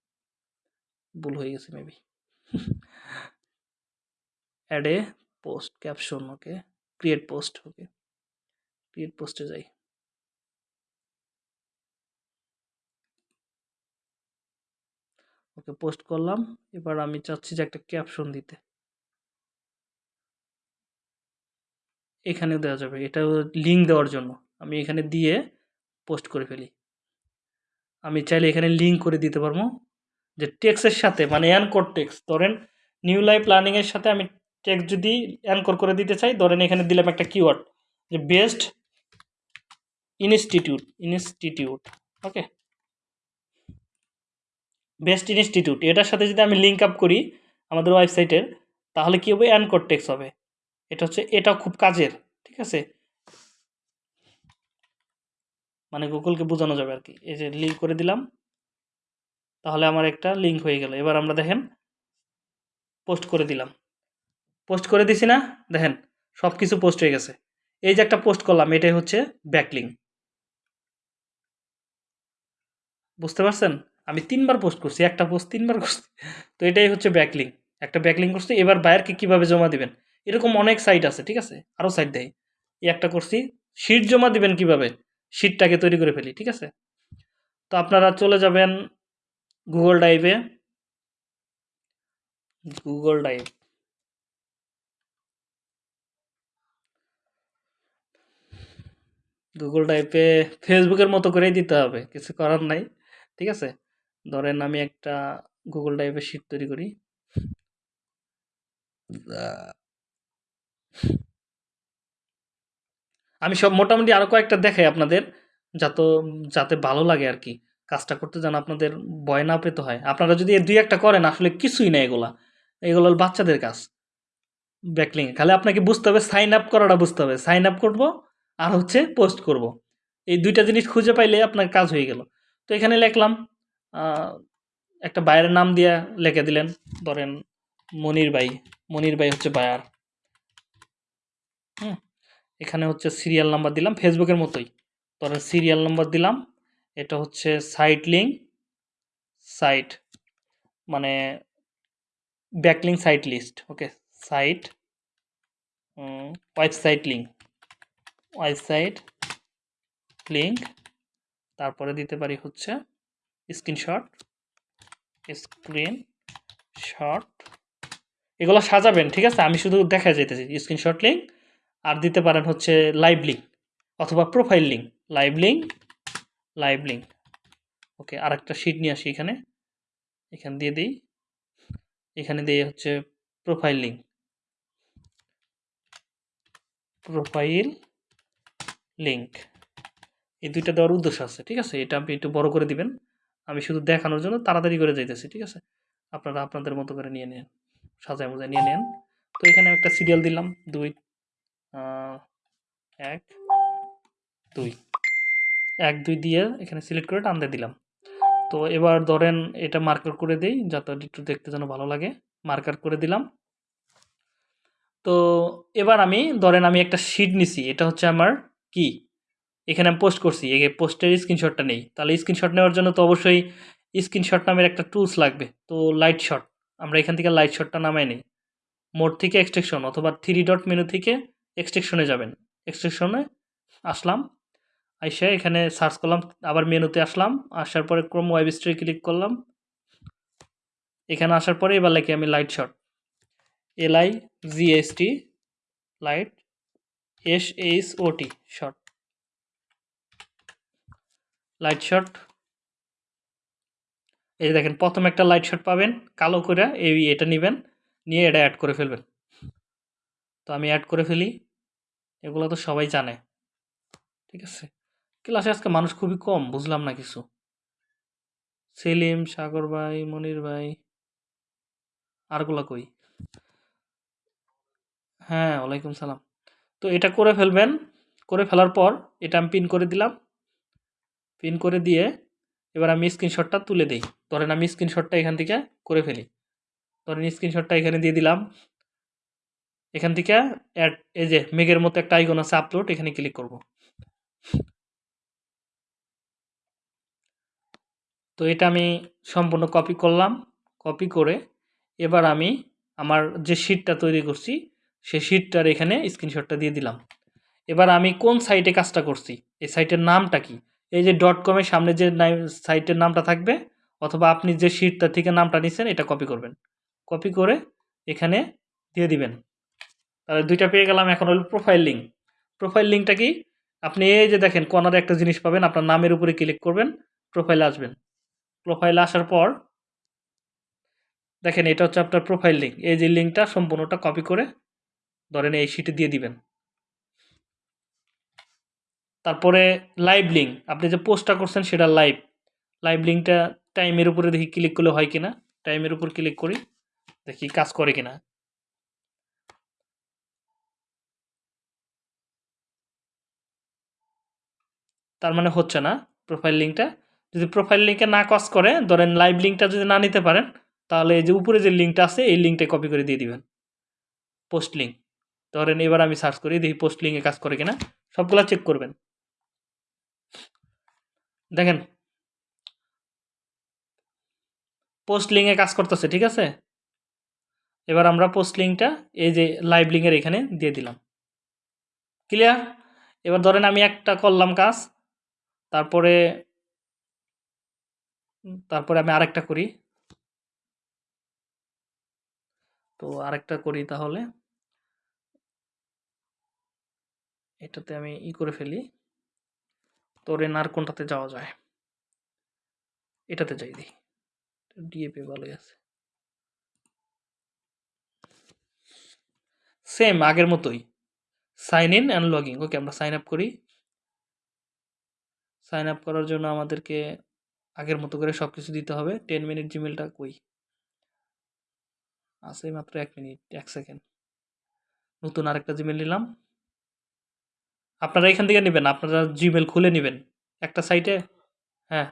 Speaker 1: ভুল হয়ে গেছে maybe add a post caption okay create post okay create পোস্টে যাই। ওকে পোস্ট করলাম। এবার আমি চাচ্ছি যে একটা ক্যাপশন দিতে। এখানে দেওয়া যাবে। এটা লিঙ্ক দেওয়ার জন্য। আমি এখানে দিয়ে পোস্ট করে ফেলি। আমি চাইলে এখানে লিঙ্ক করে দিতে পারব যে টেক্সের সাথে মানে অ্যানকোর টেক্স ধরেন নিউ লাইফ লার্নিংয়ের সাথে আমি টেক্স যদি অ্যানকোর করে দিতে চাই, ধরেন এখানে দিলাম একটা কিওয়ার্ড যে best institute institute okay best institute এটার সাথে যদি আমি লিঙ্ক আপ করি আমাদের ওয়েবসাইটের তাহলে কী হবে? অ্যানকোর টেক্স হবে। এটা হচ্ছে এটা খুব কাজের, ঠিক আছে? মানে গুগলকে বোঝানো যাবে আর কি এই যে লিঙ্ক করে দিলাম, তাহলে আমার একটা লিঙ্ক হয়ে গেল। এবার আমরা দেখেন পোস্ট করে দিলাম। পোস্ট করে দিছি না? দেখেন সব কিছু পোস্ট হয়ে গেছে। এই যে একটা পোস্ট করলাম, এটাই হচ্ছে ব্যাকলিং বুঝতে পারছেন? আমি তিনবার পোস্ট করছি, একটা পোস্ট তিনবার করছি। তো এটাই হচ্ছে ব্যাকলিং একটা ব্যাকলিং করছি, এবার বায়ারকে কীভাবে জমা দিবেন? এরকম অনেক সাইট আছে, ঠিক আছে? আরও সাইট দেয় এই একটা করছি শিট জমা দিবেন কীভাবে? শিটটাকে তৈরি করে ফেলি, ঠিক আছে? তো আপনারা চলে যাবেন গুগল ড্রাইভে গুগল ড্রাইভ গুগল ড্রাইভে ফেসবুকের মতো করেই দিতে হবে, কিছু করার নাই, ঠিক আছে? ধরেন আমি একটা গুগল ড্রাইভে শিট তৈরি করি। আমি সব মোটামুটি আরও কয়েকটা দেখাই আপনাদের, যত, যাতে ভালো লাগে আর কি। কাজটা করতে যেন আপনাদের ভয় না পেতে হয়। আপনারা যদি দুই একটা করেন, আসলে কিছুই না এগুলা। এগুলো বাচ্চাদের কাজ। ব্যাকলিং খালি আপনাকে বুঝতে হবে সাইন আপ করাটা বুঝতে হবে। সাইন আপ করব, আর হচ্ছে পোস্ট করব। এই দুইটা জিনিস খুঁজে পাইলে আপনার কাজ হয়ে গেল। তো এখানে লিখলাম একটা বায়ের নাম দিয়ে লিখে দিলেন। ধরেন মনির ভাই। মনির ভাই হচ্ছে বায়ার এখানে হচ্ছে সিরিয়াল নাম্বার দিলাম ফেসবুকের মতোই। ধরেন সিরিয়াল নাম্বার দিলাম, এটা হচ্ছে সাইট লিঙ্ক সাইট মানে backlink site list okay site website link website link তারপরে দিতে পারি হচ্ছে স্ক্রিনশট স্ক্রিন শট এগুলো সাজাবেন, ঠিক আছে? আমি শুধু দেখা যেতেছি স্ক্রিনশট লিঙ্ক আর দিতে পারেন হচ্ছে লাইভ লিঙ্ক অথবা profile link live link live link okay আর একটা শিট নিয়ে আসি এখানে। এখানে দিয়ে দিই। এখানে দিয়ে হচ্ছে প্রোফাইল লিঙ্ক প্রোফাইল লিঙ্ক এই দুইটা দেওয়ার উদ্দেশ্য আছে, ঠিক আছে? এটা আপনি একটু বড় করে দিবেন। আমি শুধু দেখানোর জন্য তাড়াতাড়ি করে যাইতেছি, ঠিক আছে? আপনারা আপনাদের মতো করে নিয়ে নেন সাজায় মোজায় নিয়ে নেন। তো এখানে একটা সিরিয়াল দিলাম, দুই এক, দুই। এক, দুই দিয়ে এখানে সিলেক্ট করে টানতে দিলাম। তো এবার ধরেন এটা মার্কার করে দেই যাতে একটু দেখতে যেন ভালো লাগে মার্কার করে দিলাম। তো এবার আমি, ধরেন আমি একটা শিট নিছি, এটা হচ্ছে আমার কি? এখানে আমি পোস্ট করছি, এই পোস্টের স্ক্রিনশটটা নেই। তাহলে স্ক্রিনশট নেওয়ার জন্য তো অবশ্যই স্ক্রিনশট নামের একটা টুলস লাগবে। তো লাইট শট আমরা এখান থেকে লাইট শটটা নামাই নিই। মোড থেকে এক্সট্রেকশন অথবা থ্রি ডট মেনু থেকে এক্সট্রেকশনে যাবেন। এক্সট্রেকশনে আসলাম, আইসা এখানে সার্চ করলাম, আবার মেনুতে আসলাম, আসার পরে ক্রোম ওয়েব স্ট্রি ক্লিক করলাম। এখানে আসার পরে এবার লিখি আমি light shot L I G S T light S H O T shot light shot এই দেখেন, প্রথম একটা লাইট শট পাবেন, কালো করে এই এটা নেবেন, নিয়ে এটা অ্যাড করে ফেলবেন। তো আমি অ্যাড করে ফেলি। এগুলো তো সবাই জানে। ঠিক আছে? ক্লাসে আজকে মানুষ খুবই কম, বুঝলাম না কিছু। সেলিম, সাগর ভাই, মনির ভাই আরগুলা কই? হ্যাঁ ওয়ালাইকুম সালাম। তো এটা করে ফেলবেন। করে ফেলার পর এটা আমি পিন করে দিলাম। পিন করে দিয়ে এবার আমি স্ক্রিনশটটা তুলে দিই। ধরেন আমি স্ক্রিনশটটা এখান থেকে করে ফেলি। ধরেন স্ক্রিনশটটা এখানে দিয়ে দিলাম। এখান থেকে অ্যাড এই যে মেঘের মতো একটা আইকন আছে আপলোড এখানে ক্লিক করব। তো এটা আমি সম্পূর্ণ কপি করলাম কপি করে এবার আমি আমার যে শিটটা তৈরি করছি, সেই শিটটার এখানে স্ক্রিনশটটা দিয়ে দিলাম। এবার আমি কোন সাইটে কাজটা করছি, এই সাইটের নামটা কি? এই যে ডট কমের সামনে যে সাইটের নামটা থাকবে, অথবা আপনি যে শিটটা থেকে নামটা নিছেন, এটা কপি করবেন। কপি করে এখানে দিয়ে দিবেন। তাহলে দুইটা পেয়ে গেলাম, এখন হলো প্রোফাইল লিঙ্ক প্রোফাইল লিঙ্কটা কি? আপনি এই যে দেখেন কর্নারে একটা জিনিস পাবেন, আপনার নামের উপরে ক্লিক করবেন প্রোফাইলে আসবেন। প্রোফাইলে আসার পর, দেখেন এটা হচ্ছে আপনার প্রোফাইল লিঙ্ক এই যে লিঙ্কটা সম্পূর্ণটা কপি করে ধরেন এই শিটে দিয়ে দিবেন। তারপরে লাইভ লিঙ্ক আপনি যে পোস্টটা করছেন সেটা লাইভ লাইভ লিঙ্কটা টাইমের উপরে দেখি ক্লিক করলে হয় কিনা? টাইমের উপর ক্লিক করি, দেখি কাজ করে কিনা। তার মানে হচ্ছে না প্রোফাইল লিঙ্কটা যদি প্রোফাইল লিঙ্কে না কাজ করে, ধরেন লাইভ লিঙ্কটা যদি না নিতে পারেন, তাহলে এই যে উপরে যে লিঙ্কটা আছে, এই লিঙ্কটা কপি করে দিয়ে দিবেন। পোস্ট লিঙ্ক ধরেন এবার আমি সার্চ করি, দেখি পোস্ট লিঙ্কে কাজ করে কিনা। সবগুলা চেক করবেন। দেখেন। পোস্ট লিঙ্কে কাজ করতেছে, ঠিক আছে? এবার আমরা পোস্ট লিঙ্কটা এই যে লাইভ লিঙ্কের এখানে দিয়ে দিলাম। ক্লিয়ার এবার ধরেন আমি একটা করলাম কাজ তারপরে তারপরে আমি আরেকটা করি। তো আরেকটা করি তাহলে। এটাতে আমি ই করে ফেলি। তোরেন আর কোনটাতে যাওয়া যায়? এটাতে যাই দিই ডিএপি ভালোই আছে। সেম আগের মতোই। Sign in and login okay, আমরা সাইন আপ করি। সাইন আপ করার জন্য আমাদেরকে আগের মতো করে সব কিছু দিতে হবে। টেন মিনিট জিমেলটা কই? আছে মাত্র এক মিনিট এক সেকেন্ড নতুন আরেকটা জিমেল নিলাম। আপনারা এখান থেকে নেবেন, আপনারা জিমেল খুলে নেবেন। একটা সাইটে হ্যাঁ।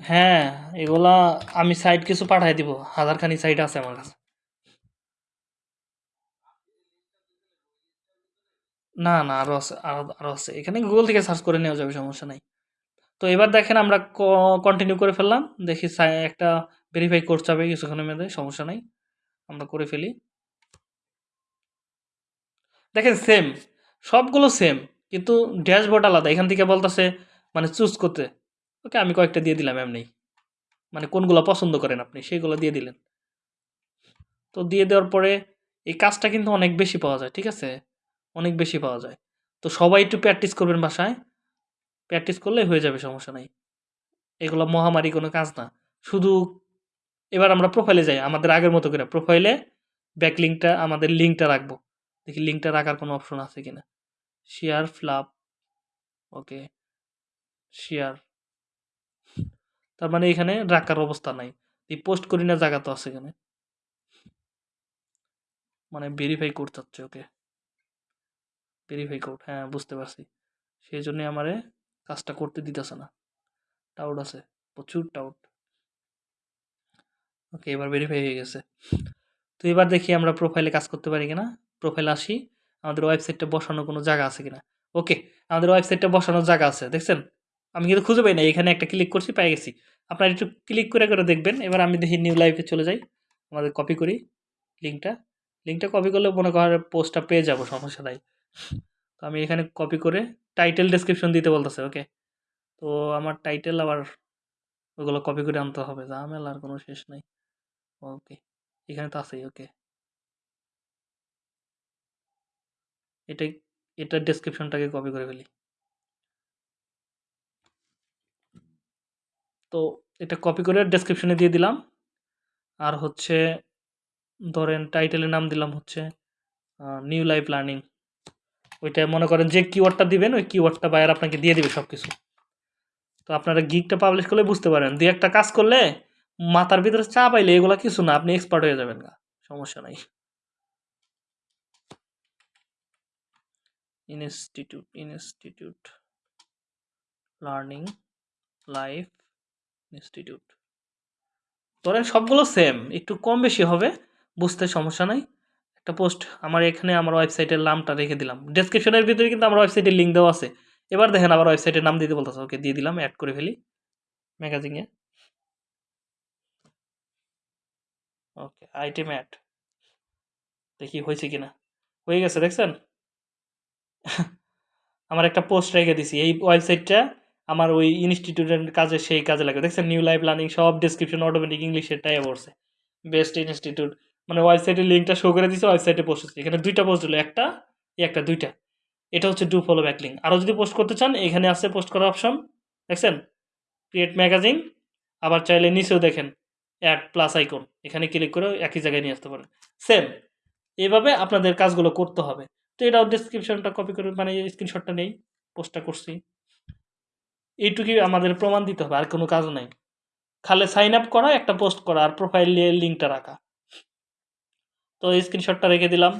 Speaker 1: হ্যাঁ এগুলা আমি সাইট কিছু পাঠাই দিব। হাজারখানি সাইট আছে আমার কাছে। না না আরও আছে আরও আরও আছে। এখানে গুগল থেকে সার্চ করে নেওয়া যাবে, সমস্যা নাই। তো এবার দেখেন আমরা কন্টিনিউ করে ফেললাম। দেখি একটা ভেরিফাই করতে হবে কিছুক্ষণের মধ্যে, সমস্যা নাই। আমরা করে ফেলি। দেখেন সেম সবগুলো সেম কিন্তু ড্যাশবোর্ড আলাদা। এখান থেকে বলতেছে মানে চুজ করতে। ওকে আমি কয়েকটা দিয়ে দিলাম, এমনি। মানে কোনগুলো পছন্দ করেন আপনি সেইগুলো দিয়ে দিলেন। তো দিয়ে দেওয়ার পরে এই কাজটা কিন্তু অনেক বেশি পাওয়া যায়, ঠিক আছে? অনেক বেশি পাওয়া যায়। তো সবাই একটু প্র্যাকটিস করবেন বাসায়। প্র্যাকটিস করলেই হয়ে যাবে, সমস্যা নাই। এগুলো মহামারী কোনো কাজ না। শুধু এবার আমরা প্রোফাইলে যাই, আমাদের আগের মতো করে। প্রোফাইলে ব্যাক লিঙ্কটা আমাদের লিঙ্কটা রাখব। দেখি লিঙ্কটা রাখার কোনো অপশন আছে কিনা। শেয়ার ফ্লাপ ওকে শেয়ার তার মানে এখানে রাখার অবস্থা নাই। পোস্ট করি না, জায়গা তো আছে এখানে। মানে ভেরিফাই করতে হচ্ছে ওকে ভেরিফাই কোড হ্যাঁ বুঝতে পারছি। সেই জন্যে আমারে কাজটা করতে দিতেছে না। টাউট আছে, প্রচুর টাউট ওকে এবার ভেরিফাই হয়ে গেছে। তো এবার দেখি আমরা প্রোফাইলে কাজ করতে পারি কিনা। প্রোফাইল আসি, আমাদের ওয়েবসাইটটা বসানোর কোনো জায়গা আছে কিনা। ওকে আমাদের ওয়েবসাইটটা বসানোর জায়গা আছে, দেখছেন? আমি কিন্তু খুঁজে পাই না এখানে একটা ক্লিক করছি, পেয়ে গেছি। আপনারা একটু ক্লিক করে করে দেখবেন। এবার আমি দেখি নিউ লাইফে চলে যাই, আমাদের কপি করি লিঙ্কটা লিঙ্কটা কপি করলে মনে করেন পোস্টটা পেয়ে যাব, সমস্যা নাই। তো আমি এখানে কপি করে টাইটেল ডেসক্রিপশন দিতে বলতেছে ওকে তো আমার টাইটেল আবার ওগুলো কপি করে আনতে হবে, ঝামেলা আর কোনো শেষ নাই ওকে এখানে তো আছেই ওকে এটা এটার ডেসক্রিপশনটাকে কপি করে ফেলি। তো এটা কপি করে ডেসক্রিপশনে দিয়ে দিলাম। আর হচ্ছে, ধরেন টাইটেলের নাম দিলাম হচ্ছে নিউ লাইফ লার্নিং ওইটা মনে করেন যে কিওয়ার্ডটা দিবেন, ওই কিওয়ার্ডটা বায়ার আপনাকে দিয়ে দিবে সব কিছু তো আপনারা গিকটা পাবলিশ করলে বুঝতে পারেন। দুই একটা কাজ করলে মাথার ভিতরে চা পাইলে এগুলো কিছু না, আপনি এক্সপার্ট হয়ে যাবেন না সমস্যা নাই। Institute institute learning life institute ধরেন সবগুলো সেম একটু কম বেশি হবে, বুঝতে সমস্যা নাই। একটা পোস্ট আমার এখানে আমার ওয়েবসাইটের নামটা রেখে দিলাম। ডেসক্রিপশনের ভিতরে কিন্তু আমার ওয়েবসাইটের লিঙ্ক দেওয়া আছে। এবার দেখেন আমার ওয়েবসাইটের নাম দিতে বলতেছে। ওকে দিয়ে দিলাম অ্যাড করে ফেলি। ম্যাগাজিনে ওকে আইটেম অ্যাড দেখি হয়েছে কিনা। হয়ে গেছে, দেখছেন? আমার একটা পোস্ট রেখে দিছি। এই ওয়েবসাইটটা আমার ওই ইনস্টিটিউটের কাজে, সেই কাজে লাগে। দেখছেন? নিউ লাইফ লার্নিং সব ডিসক্রিপশন অটোমেটিক ইংলিশের টাই পড়ছে। বেস্ট ইনস্টিটিউট মানে ওয়েবসাইটের লিঙ্কটা শো করে দিয়েছে ওয়েবসাইটে পোস্ট হচ্ছে। এখানে দুইটা পোস্ট হলো, একটা একটা, দুইটা। এটা হচ্ছে ডু ফলো ব্যাক লিঙ্ক আরও যদি পোস্ট করতে চান, এখানে আছে পোস্ট করার অপশন দেখছেন? ক্রিয়েট ম্যাগাজিন আবার চাইলে নিচেও দেখেন অ্যাড প্লাস আইকন এখানে ক্লিক করে একই জায়গায় নিয়ে আসতে পারেন। সেম এইভাবে আপনাদের কাজগুলো করতে হবে। তো এটাও ডিসক্রিপশনটা কপি করে মানে স্ক্রিনশটটা নেই পোস্টটা করছি। এইটুকুই আমাদের প্রমাণ দিতে হবে, আর কোনো কাজ নাই। খালি সাইন আপ করা, একটা পোস্ট করা, আর প্রোফাইল লিঙ্কটা রাখা। তো স্ক্রিনশটটা রেখে দিলাম।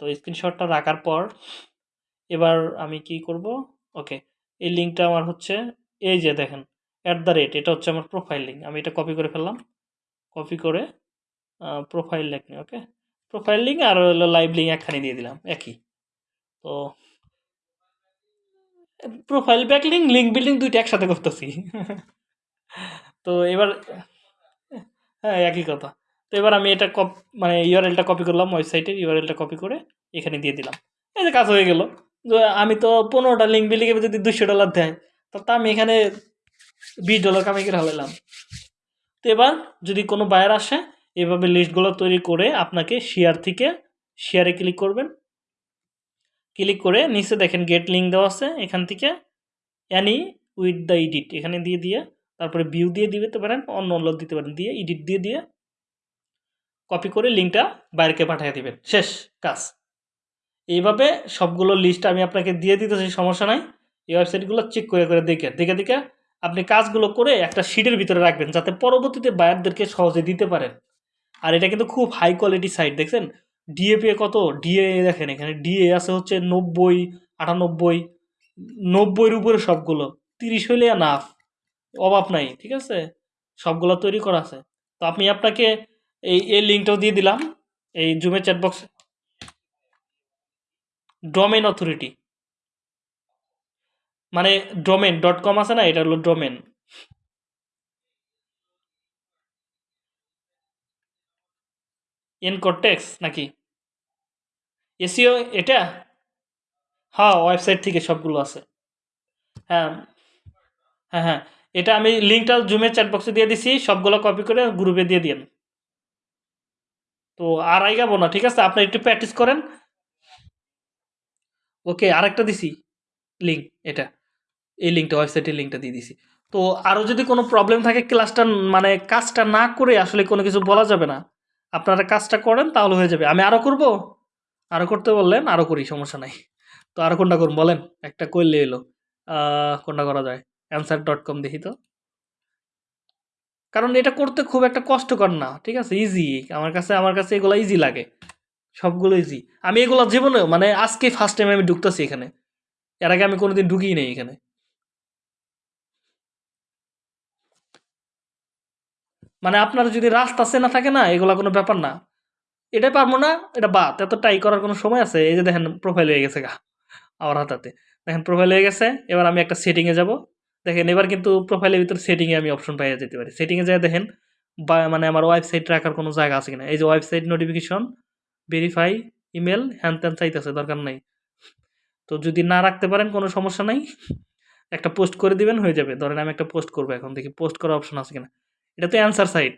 Speaker 1: তো স্ক্রিনশটটা রাখার পর এবার আমি কি করব? ওকে এই লিঙ্কটা আমার হচ্ছে এই যে দেখেন অ্যাট দ্য রেট এটা হচ্ছে আমার প্রোফাইল লিঙ্ক আমি এটা কপি করে ফেললাম। কপি করে profile link okay profile link আর হলো লাইভ লিঙ্ক একখানি দিয়ে দিলাম, একই। তো প্রোফাইল ব্যাকলিং লিঙ্ক বিল্ডিং দুইটা একসাথে করতেছি। তো এবার হ্যাঁ একই কথা। তো এবার আমি এটা কপ মানে ইউআরএলটা কপি করলাম ওয়েবসাইটের ইউআরএলটা কপি করে এখানে দিয়ে দিলাম। এই যে কাজ হয়ে গেল। আমি তো পনেরোটা লিঙ্ক বিল্ডিংয়ে যদি দুশো ডলার দেয় তো আমি এখানে বিশ ডলার কামাই করে হালাইলাম তো এবার যদি কোনো বায়ার আসে, এভাবে লিস্টগুলো তৈরি করে আপনাকে শেয়ার থেকে শেয়ারে ক্লিক করবেন। ক্লিক করে নিচে দেখেন গেট লিঙ্ক দেওয়া আছে, এখান থেকে অ্যানি উইথ দ্য এডিট এখানে দিয়ে দিয়ে, তারপরে ভিউ দিয়ে দিতে পারেন, অন্য অন্য দিতে পারেন, দিয়ে এডিট দিয়ে দিয়ে কপি করে লিঙ্কটা বাইরেকে পাঠিয়ে দেবেন। শেষ কাজ। এইভাবে সবগুলো লিস্ট আমি আপনাকে দিয়ে দিতেছি, সমস্যা নাই। এই ওয়েবসাইটগুলো চেক করে করে দেখে দেখে দেখে আপনি কাজগুলো করে একটা শিটের ভিতরে রাখবেন যাতে পরবর্তীতে বায়ারদেরকে সহজে দিতে পারেন। আর এটা কিন্তু খুব হাই কোয়ালিটি সাইট দেখছেন? ডিএপি কত? ডিএ দেখেন এখানে। ডিএ আছে হচ্ছে নব্বই, আটানব্বই, নব্বইয়ের উপরে সবগুলো। তিরিশ হইলে নাফ অভাব নাই, ঠিক আছে? সবগুলো তৈরি করা আছে। তো আপনি আপনাকে এই এই লিঙ্কটাও দিয়ে দিলাম। এই জুমের চ্যাটবক্স ডোমেন অথরিটি মানে ডোমেন ডট কম আছে না? এটা হলো ডোমেন এনকটেক্স নাকি? এসিও এটা? হ্যাঁ ওয়েবসাইট থেকে সবগুলো আছে। হ্যাঁ হ্যাঁ হ্যাঁ। এটা আমি লিঙ্কটা জুমের চ্যাটবক্সে দিয়ে দিছি। সবগুলো কপি করে গ্রুপে দিয়ে দিন তো আর আইগাবো না, ঠিক আছে? আপনি একটু প্র্যাকটিস করেন। ওকে, আরেকটা দিছি লিঙ্ক এটা। এই লিঙ্কটা ওয়েবসাইটের লিঙ্কটা দিয়ে দিছি। তো আরও যদি কোনো প্রবলেম থাকে ক্লাসটা মানে কাজটা না করে আসলে কোনো কিছু বলা যাবে না, আপনারা কাজটা করেন, তাহলে হয়ে যাবে। আমি আরও করব? আরও করতে বললেন আরও করি, সমস্যা নাই। তো আরও কোনটা করুন বলেন? একটা করলে এলো কোনটা করা যায়? অ্যান্সার ডট কম দেখি তো। কারণ এটা করতে খুব একটা কষ্টকর না, ঠিক আছে? ইজি আমার কাছে আমার কাছে এগুলো ইজি লাগে। সবগুলো ইজি আমি এগুলো জীবনে মানে আজকে ফার্স্ট টাইম আমি ঢুকতেছি এখানে। এর আগে আমি কোনোদিন ঢুকিই নেই এখানে। মানে আপনার যদি রাস্তা চেনা থাকে না, এগুলো কোনো ব্যাপার না। এটাই পারব না, এটা বাদ। এত ট্রাই করার কোনো সময় আছে? এই যে দেখেন প্রোফাইল হয়ে গেছে গা, আমার হাতাতে। দেখেন প্রোফাইল হয়ে গেছে, এবার আমি একটা সেটিংয়ে যাব। দেখেন, এবার কিন্তু প্রোফাইলের ভিতরে সেটিংয়ে আমি অপশন পাইয়ে যেতে পারি। সেটিংয়ে যায় দেখেন, বা মানে আমার ওয়েবসাইট রাখার কোনো জায়গা আছে কিনা। এই যে ওয়েবসাইট নোটিফিকেশন ভেরিফাই ইমেল হ্যান ত্যান চাইতেছে, দরকার নাই। তো যদি না রাখতে পারেন, কোনো সমস্যা নাই। একটা পোস্ট করে দিবেন, হয়ে যাবে। ধরেন আমি একটা পোস্ট করব এখন, দেখি পোস্ট করার অপশন আছে কিনা। এটা তো answer site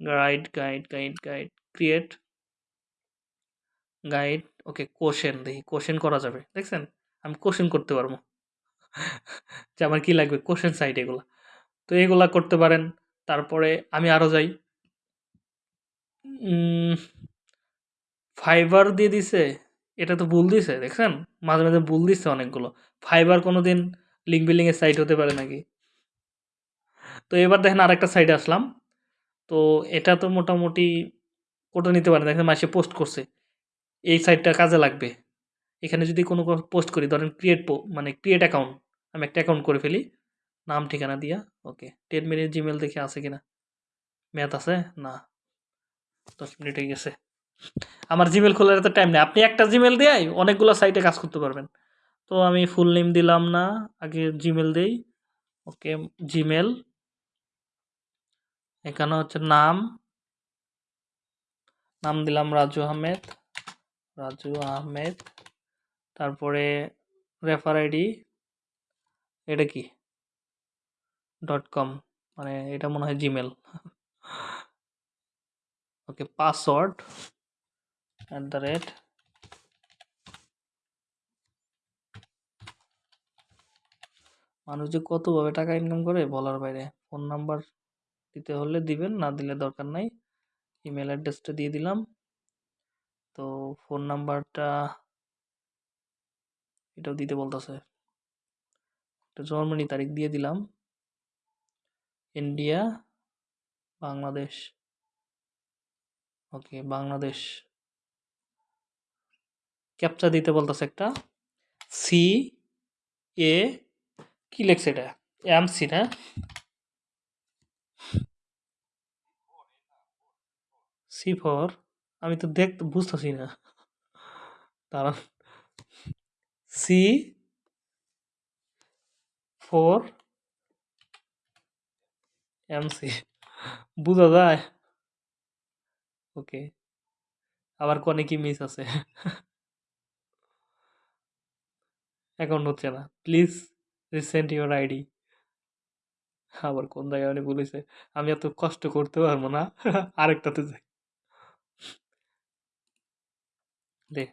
Speaker 1: guide guide guide guide create guide okay question দেখি কোশ্চেন করা যাবে। দেখছেন? আমি কোশ্চেন করতে পারব। যে আমার কী লাগবে? কোশ্চেন সাইট এগুলো। তো এগুলা করতে পারেন। তারপরে আমি আরও যাই। ফাইবার দিয়ে দিছে। এটা তো ভুল দিছে, দেখছেন? মাঝে মাঝে ভুল দিচ্ছে অনেকগুলো। ফাইবার কোনো দিন লিঙ্ক বিল্ডিংয়ের সাইট হতে পারে নাকি? তো এবার দেখেন আরেকটা সাইডে আসলাম। তো এটা তো মোটামুটি কোটা নিতে পারে দেখেন মাসে পোস্ট করছে। এই সাইটটা কাজে লাগবে। এখানে যদি কোনো পোস্ট করি, ধরেন ক্রিয়েট মানে ক্রিয়েট অ্যাকাউন্ট আমি একটা অ্যাকাউন্ট করে ফেলি। নাম, ঠিকানা দিয়া ওকে টেন মিনিট জিমেল দেখে আছে কিনা? ম্যাথ আছে? না। দশ মিনিট হয়ে গেছে। আমার জিমেল খোলার এত টাইম নেই। আপনি একটা জিমেল দিয়ে অনেকগুলো সাইটে কাজ করতে পারবেন। তো আমি ফুল নেম দিলাম না। আগে জিমেল দেই। ওকে জিমেল এখানে হচ্ছে নাম। নাম দিলাম রাজু আহমেদ। রাজু আহমেদ। তারপরে রেফার আইডি এটা কি? ডট কম মানে এটা মনে হয় Gmail okay password at the rate মানুষ যে কতভাবে টাকা ইনকাম করে বলার বাইরে। ফোন নাম্বার দিতে হলে দিবেন, না দিলে দরকার নাই। ইমেল অ্যাড্রেসটা দিয়ে দিলাম। তো ফোন নাম্বারটা এটাও দিতে বলতেছে। একটা জন্মনি তারিখ দিয়ে দিলাম। India, Bangladesh. Okay, Bangladesh. Captcha দিতে বলতেছে একটা। সি, এ, কি লেখছে এটা? এম, সি না? C four. আমি তো দেখতে বুঝতেছি না। তারা সি ফোর এমসি। বোঝা যায়? ওকে। আবার কনে কি মিস আছে? অ্যাকাউন্ট হচ্ছে না। প্লিজ রিসেন্ট ইউর আইডি আবার কোন জায়গায় উনি বলেছে, আমি এত কষ্ট করতে পারব না। আরেকটাতে যাই। দে।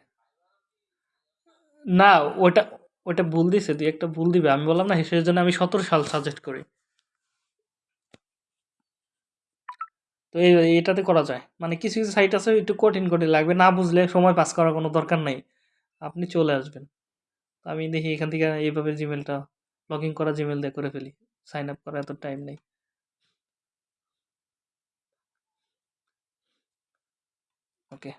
Speaker 1: না, ওটা ওটা ভুল দিছে, তুই একটা ভুল দিবে। আমি বললাম না, হিসেবের জন্য আমি সতেরো সাল সাজেস্ট করি। তো এটাতে করা যায়। মানে কিছু কিছু সাইট আছে, একটু কঠিন কঠিন লাগবে। না বুঝলে সময় পাস করার কোনো দরকার নেই। আপনি চলে আসবেন। আমি দেখি এখান থেকে এইভাবে জিমেলটা লগ ইন করা জিমেল দিয়ে করে ফেলি। সাইন আপ করা এত টাইম নেই। Okay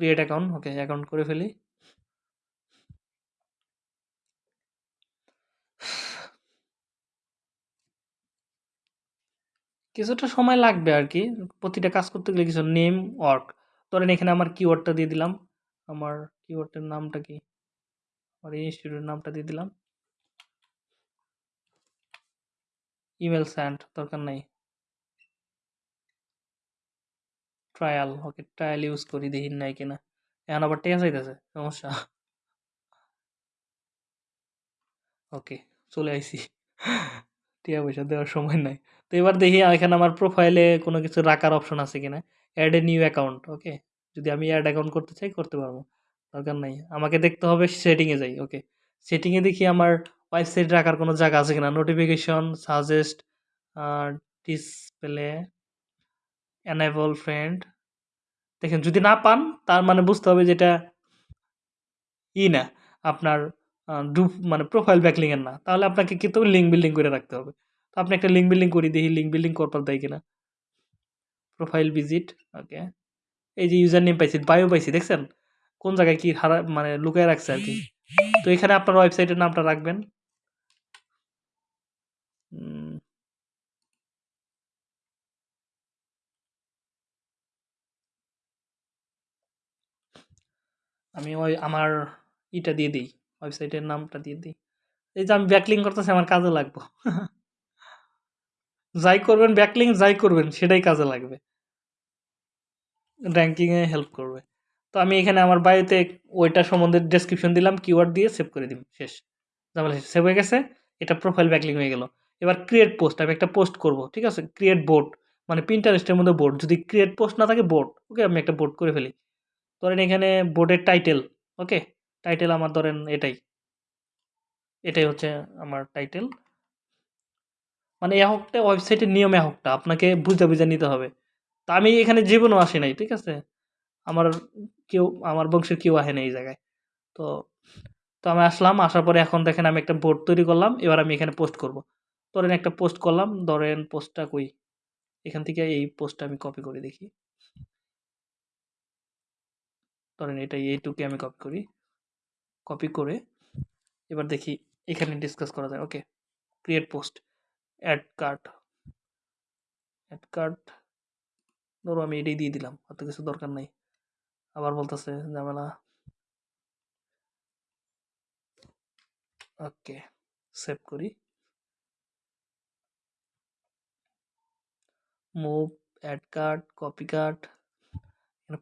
Speaker 1: create account okay account করে ফেলি। কিছুটা সময় লাগবে আর কি প্রতিটা কাজ করতে গেলে কিছু নেম ওয়ার্ক ধরেন এখানে আমার কিওয়ার্ডটা দিয়ে দিলাম। আমার কিওয়ার্ডের নামটা কি? আমার ইনস্টিটিউটের নামটা দিয়ে দিলাম। ইমেল স্যান্ড দরকার নাই। ট্রায়াল ওকে ট্রায়াল ইউজ করি, দেখি নাই কিনা। এখন আবার টেকা চাইতেছে সমস্যা। ওকে চলে আইসি টিয়া পয়সা দেওয়ার সময় নাই। তো এবার দেখি এখানে আমার প্রোফাইলে কোনো কিছু রাখার অপশন আছে কিনা। Add a new account okay যদি আমি অ্যাড অ্যাকাউন্ট করতে চাই, করতে পারব। দরকার নাই। আমাকে দেখতে হবে সেটিংয়ে যাই ওকে সেটিংয়ে দেখি আমার ওয়েবসাইট রাখার কোনো জায়গা আছে কিনা। Notification suggest display enable friend দেখেন, যদি না পান, তার মানে বুঝতে হবে যেটা ই না, আপনার ডুপ মানে প্রোফাইল ব্যাকলিংয়ের না। তাহলে আপনাকে কিন্তু লিঙ্ক বিল্ডিং করে রাখতে হবে। তো আপনি একটা লিঙ্ক বিল্ডিং করি দেখি লিঙ্ক বিল্ডিং করবার দেয় কিনা। প্রোফাইল ভিজিট ওকে এই যে ইউজার নেম পাইছি বায়ো পাইছি, দেখছেন? কোন জায়গায় কি হারা মানে লুকায় রাখছে আর কি। তো এখানে আপনার ওয়েবসাইটের নামটা রাখবেন। আমি ওই আমার ইটা দিয়ে দিই ওয়েবসাইটের নামটা দিয়ে দিই। এই যে আমি ব্যাকলিং করতেছি, আমার কাজে লাগবো। যাই করবেন ব্যাকলিং যাই করবেন, সেটাই কাজে লাগবে। র্যাঙ্কিংয়ে হেল্প করবে। তো আমি এখানে আমার বায়োতে ওইটা সম্বন্ধে ডেসক্রিপশন দিলাম কিওয়ার্ড দিয়ে সেভ করে দিই শেষ। শেষ। সেভ হয়ে গেছে, এটা প্রোফাইল ব্যাকলিং হয়ে গেল। এবার ক্রিয়েট পোস্ট আমি একটা পোস্ট করব, ঠিক আছে? ক্রিয়েট বোর্ড মানে প্রিন্টারেস্টের মধ্যে বোর্ড যদি ক্রিয়েট পোস্ট না থাকে বোর্ড ওকে আমি একটা বোর্ড করে ফেলি। ধরেন এখানে বোর্ডের টাইটেল ওকে টাইটেল আমার ধরেন এটাই। এটাই হচ্ছে আমার টাইটেল মানে এহকটা ওয়েবসাইটের নিয়ম এহকটা, আপনাকে বুঝে বুঝে নিতে হবে। তো আমি এখানে জীবনও আসি নাই, ঠিক আছে? আমার কেউ, আমার বংশের কেউ আসে না এই জায়গায়। তো তো আমি আসলাম, আসার পরে এখন দেখেন আমি একটা বোর্ড তৈরি করলাম, এবার আমি এখানে পোস্ট করব। ধরেন একটা পোস্ট করলাম, ধরেন পোস্টটা কই? এখান থেকে এই পোস্টটা আমি কপি করে দেখি। ধরেন এটা এইটুকে আমি কপি করি। কপি করে এবার দেখি এখানে ডিসকাস করা যায়। Okay create post add card add card ধরো আমি এটাই দিয়ে দিলাম, অত কিছু দরকার নাই। আবার বলতেছে ঝামেলা। ওকে সেভ করি। Move add card copy card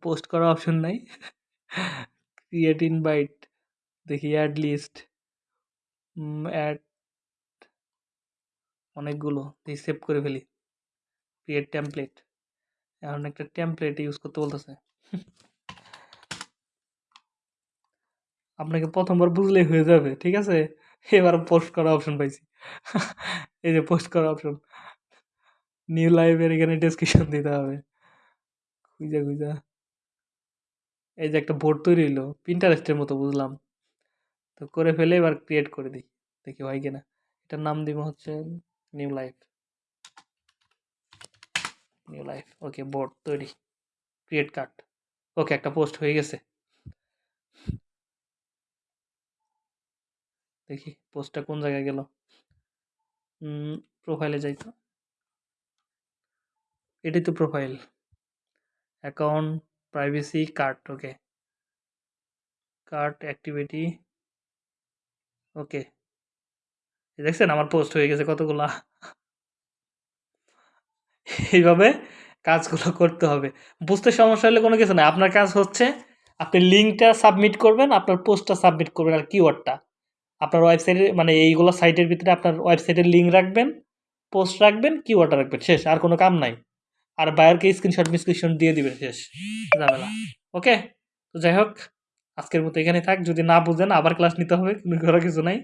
Speaker 1: post করার অপশন নাই। ক্রিয়েট ইনভাইট দেখি অ্যাড লিস্ট অ্যাড অনেকগুলো দেখি সেভ করে ফেলি। ক্রিয়েট টেমপ্লেট এখন একটা টেমপ্লেট ইউজ করতে বলতেছে। আপনাকে প্রথমবার বুঝলেই হয়ে যাবে, ঠিক আছে? এবার পোস্ট করা অপশন পাইছি। এই যে পোস্ট করা অপশন নিউ লাইভের এখানে ডেসক্রিপশন দিতে হবে। খুঁজা খুঁজা। এই যে একটা বোর্ড তৈরি হলো প্রিন্টারেস্টের মতো বুঝলাম। তো করে ফেলে এবার ক্রিয়েট করে দিই, দেখি হয় কিনা। এটার নাম দিব হচ্ছে new life new life okay board তৈরি ক্রিয়েট কার্ড ওকে একটা পোস্ট হয়ে গেছে। দেখি পোস্টটা কোন জায়গায় গেল। প্রোফাইলে যাই তো। এটাই তো profile account privacy card okay cart activity okay দেখছেন? আমার পোস্ট হয়ে গেছে কতগুলা? এইভাবে কাজগুলো করতে হবে। বুঝতে সমস্যা হলে কোনো কিছু নাই। আপনার কাজ হচ্ছে, আপনি লিঙ্কটা সাবমিট করবেন, আপনার পোস্টটা সাবমিট করবেন আর কিওয়ার্ডটা আপনার ওয়েবসাইটে মানে এইগুলো সাইটের ভিতরে আপনার ওয়েবসাইটের লিঙ্ক রাখবেন পোস্ট রাখবেন কিওয়ার্ডটা রাখবেন, শেষ, আর কোনো কাম নাই। আর বায়ারকে স্ক্রিনশট মিসক্রিনশট দিয়ে দিবেন শেষ, ঝামেলা। ওকে তো যাই হোক, আজকের মতো এখানে থাক। যদি না বুঝেন, আবার ক্লাস নিতে হবে, কোনো করার কিছু নাই।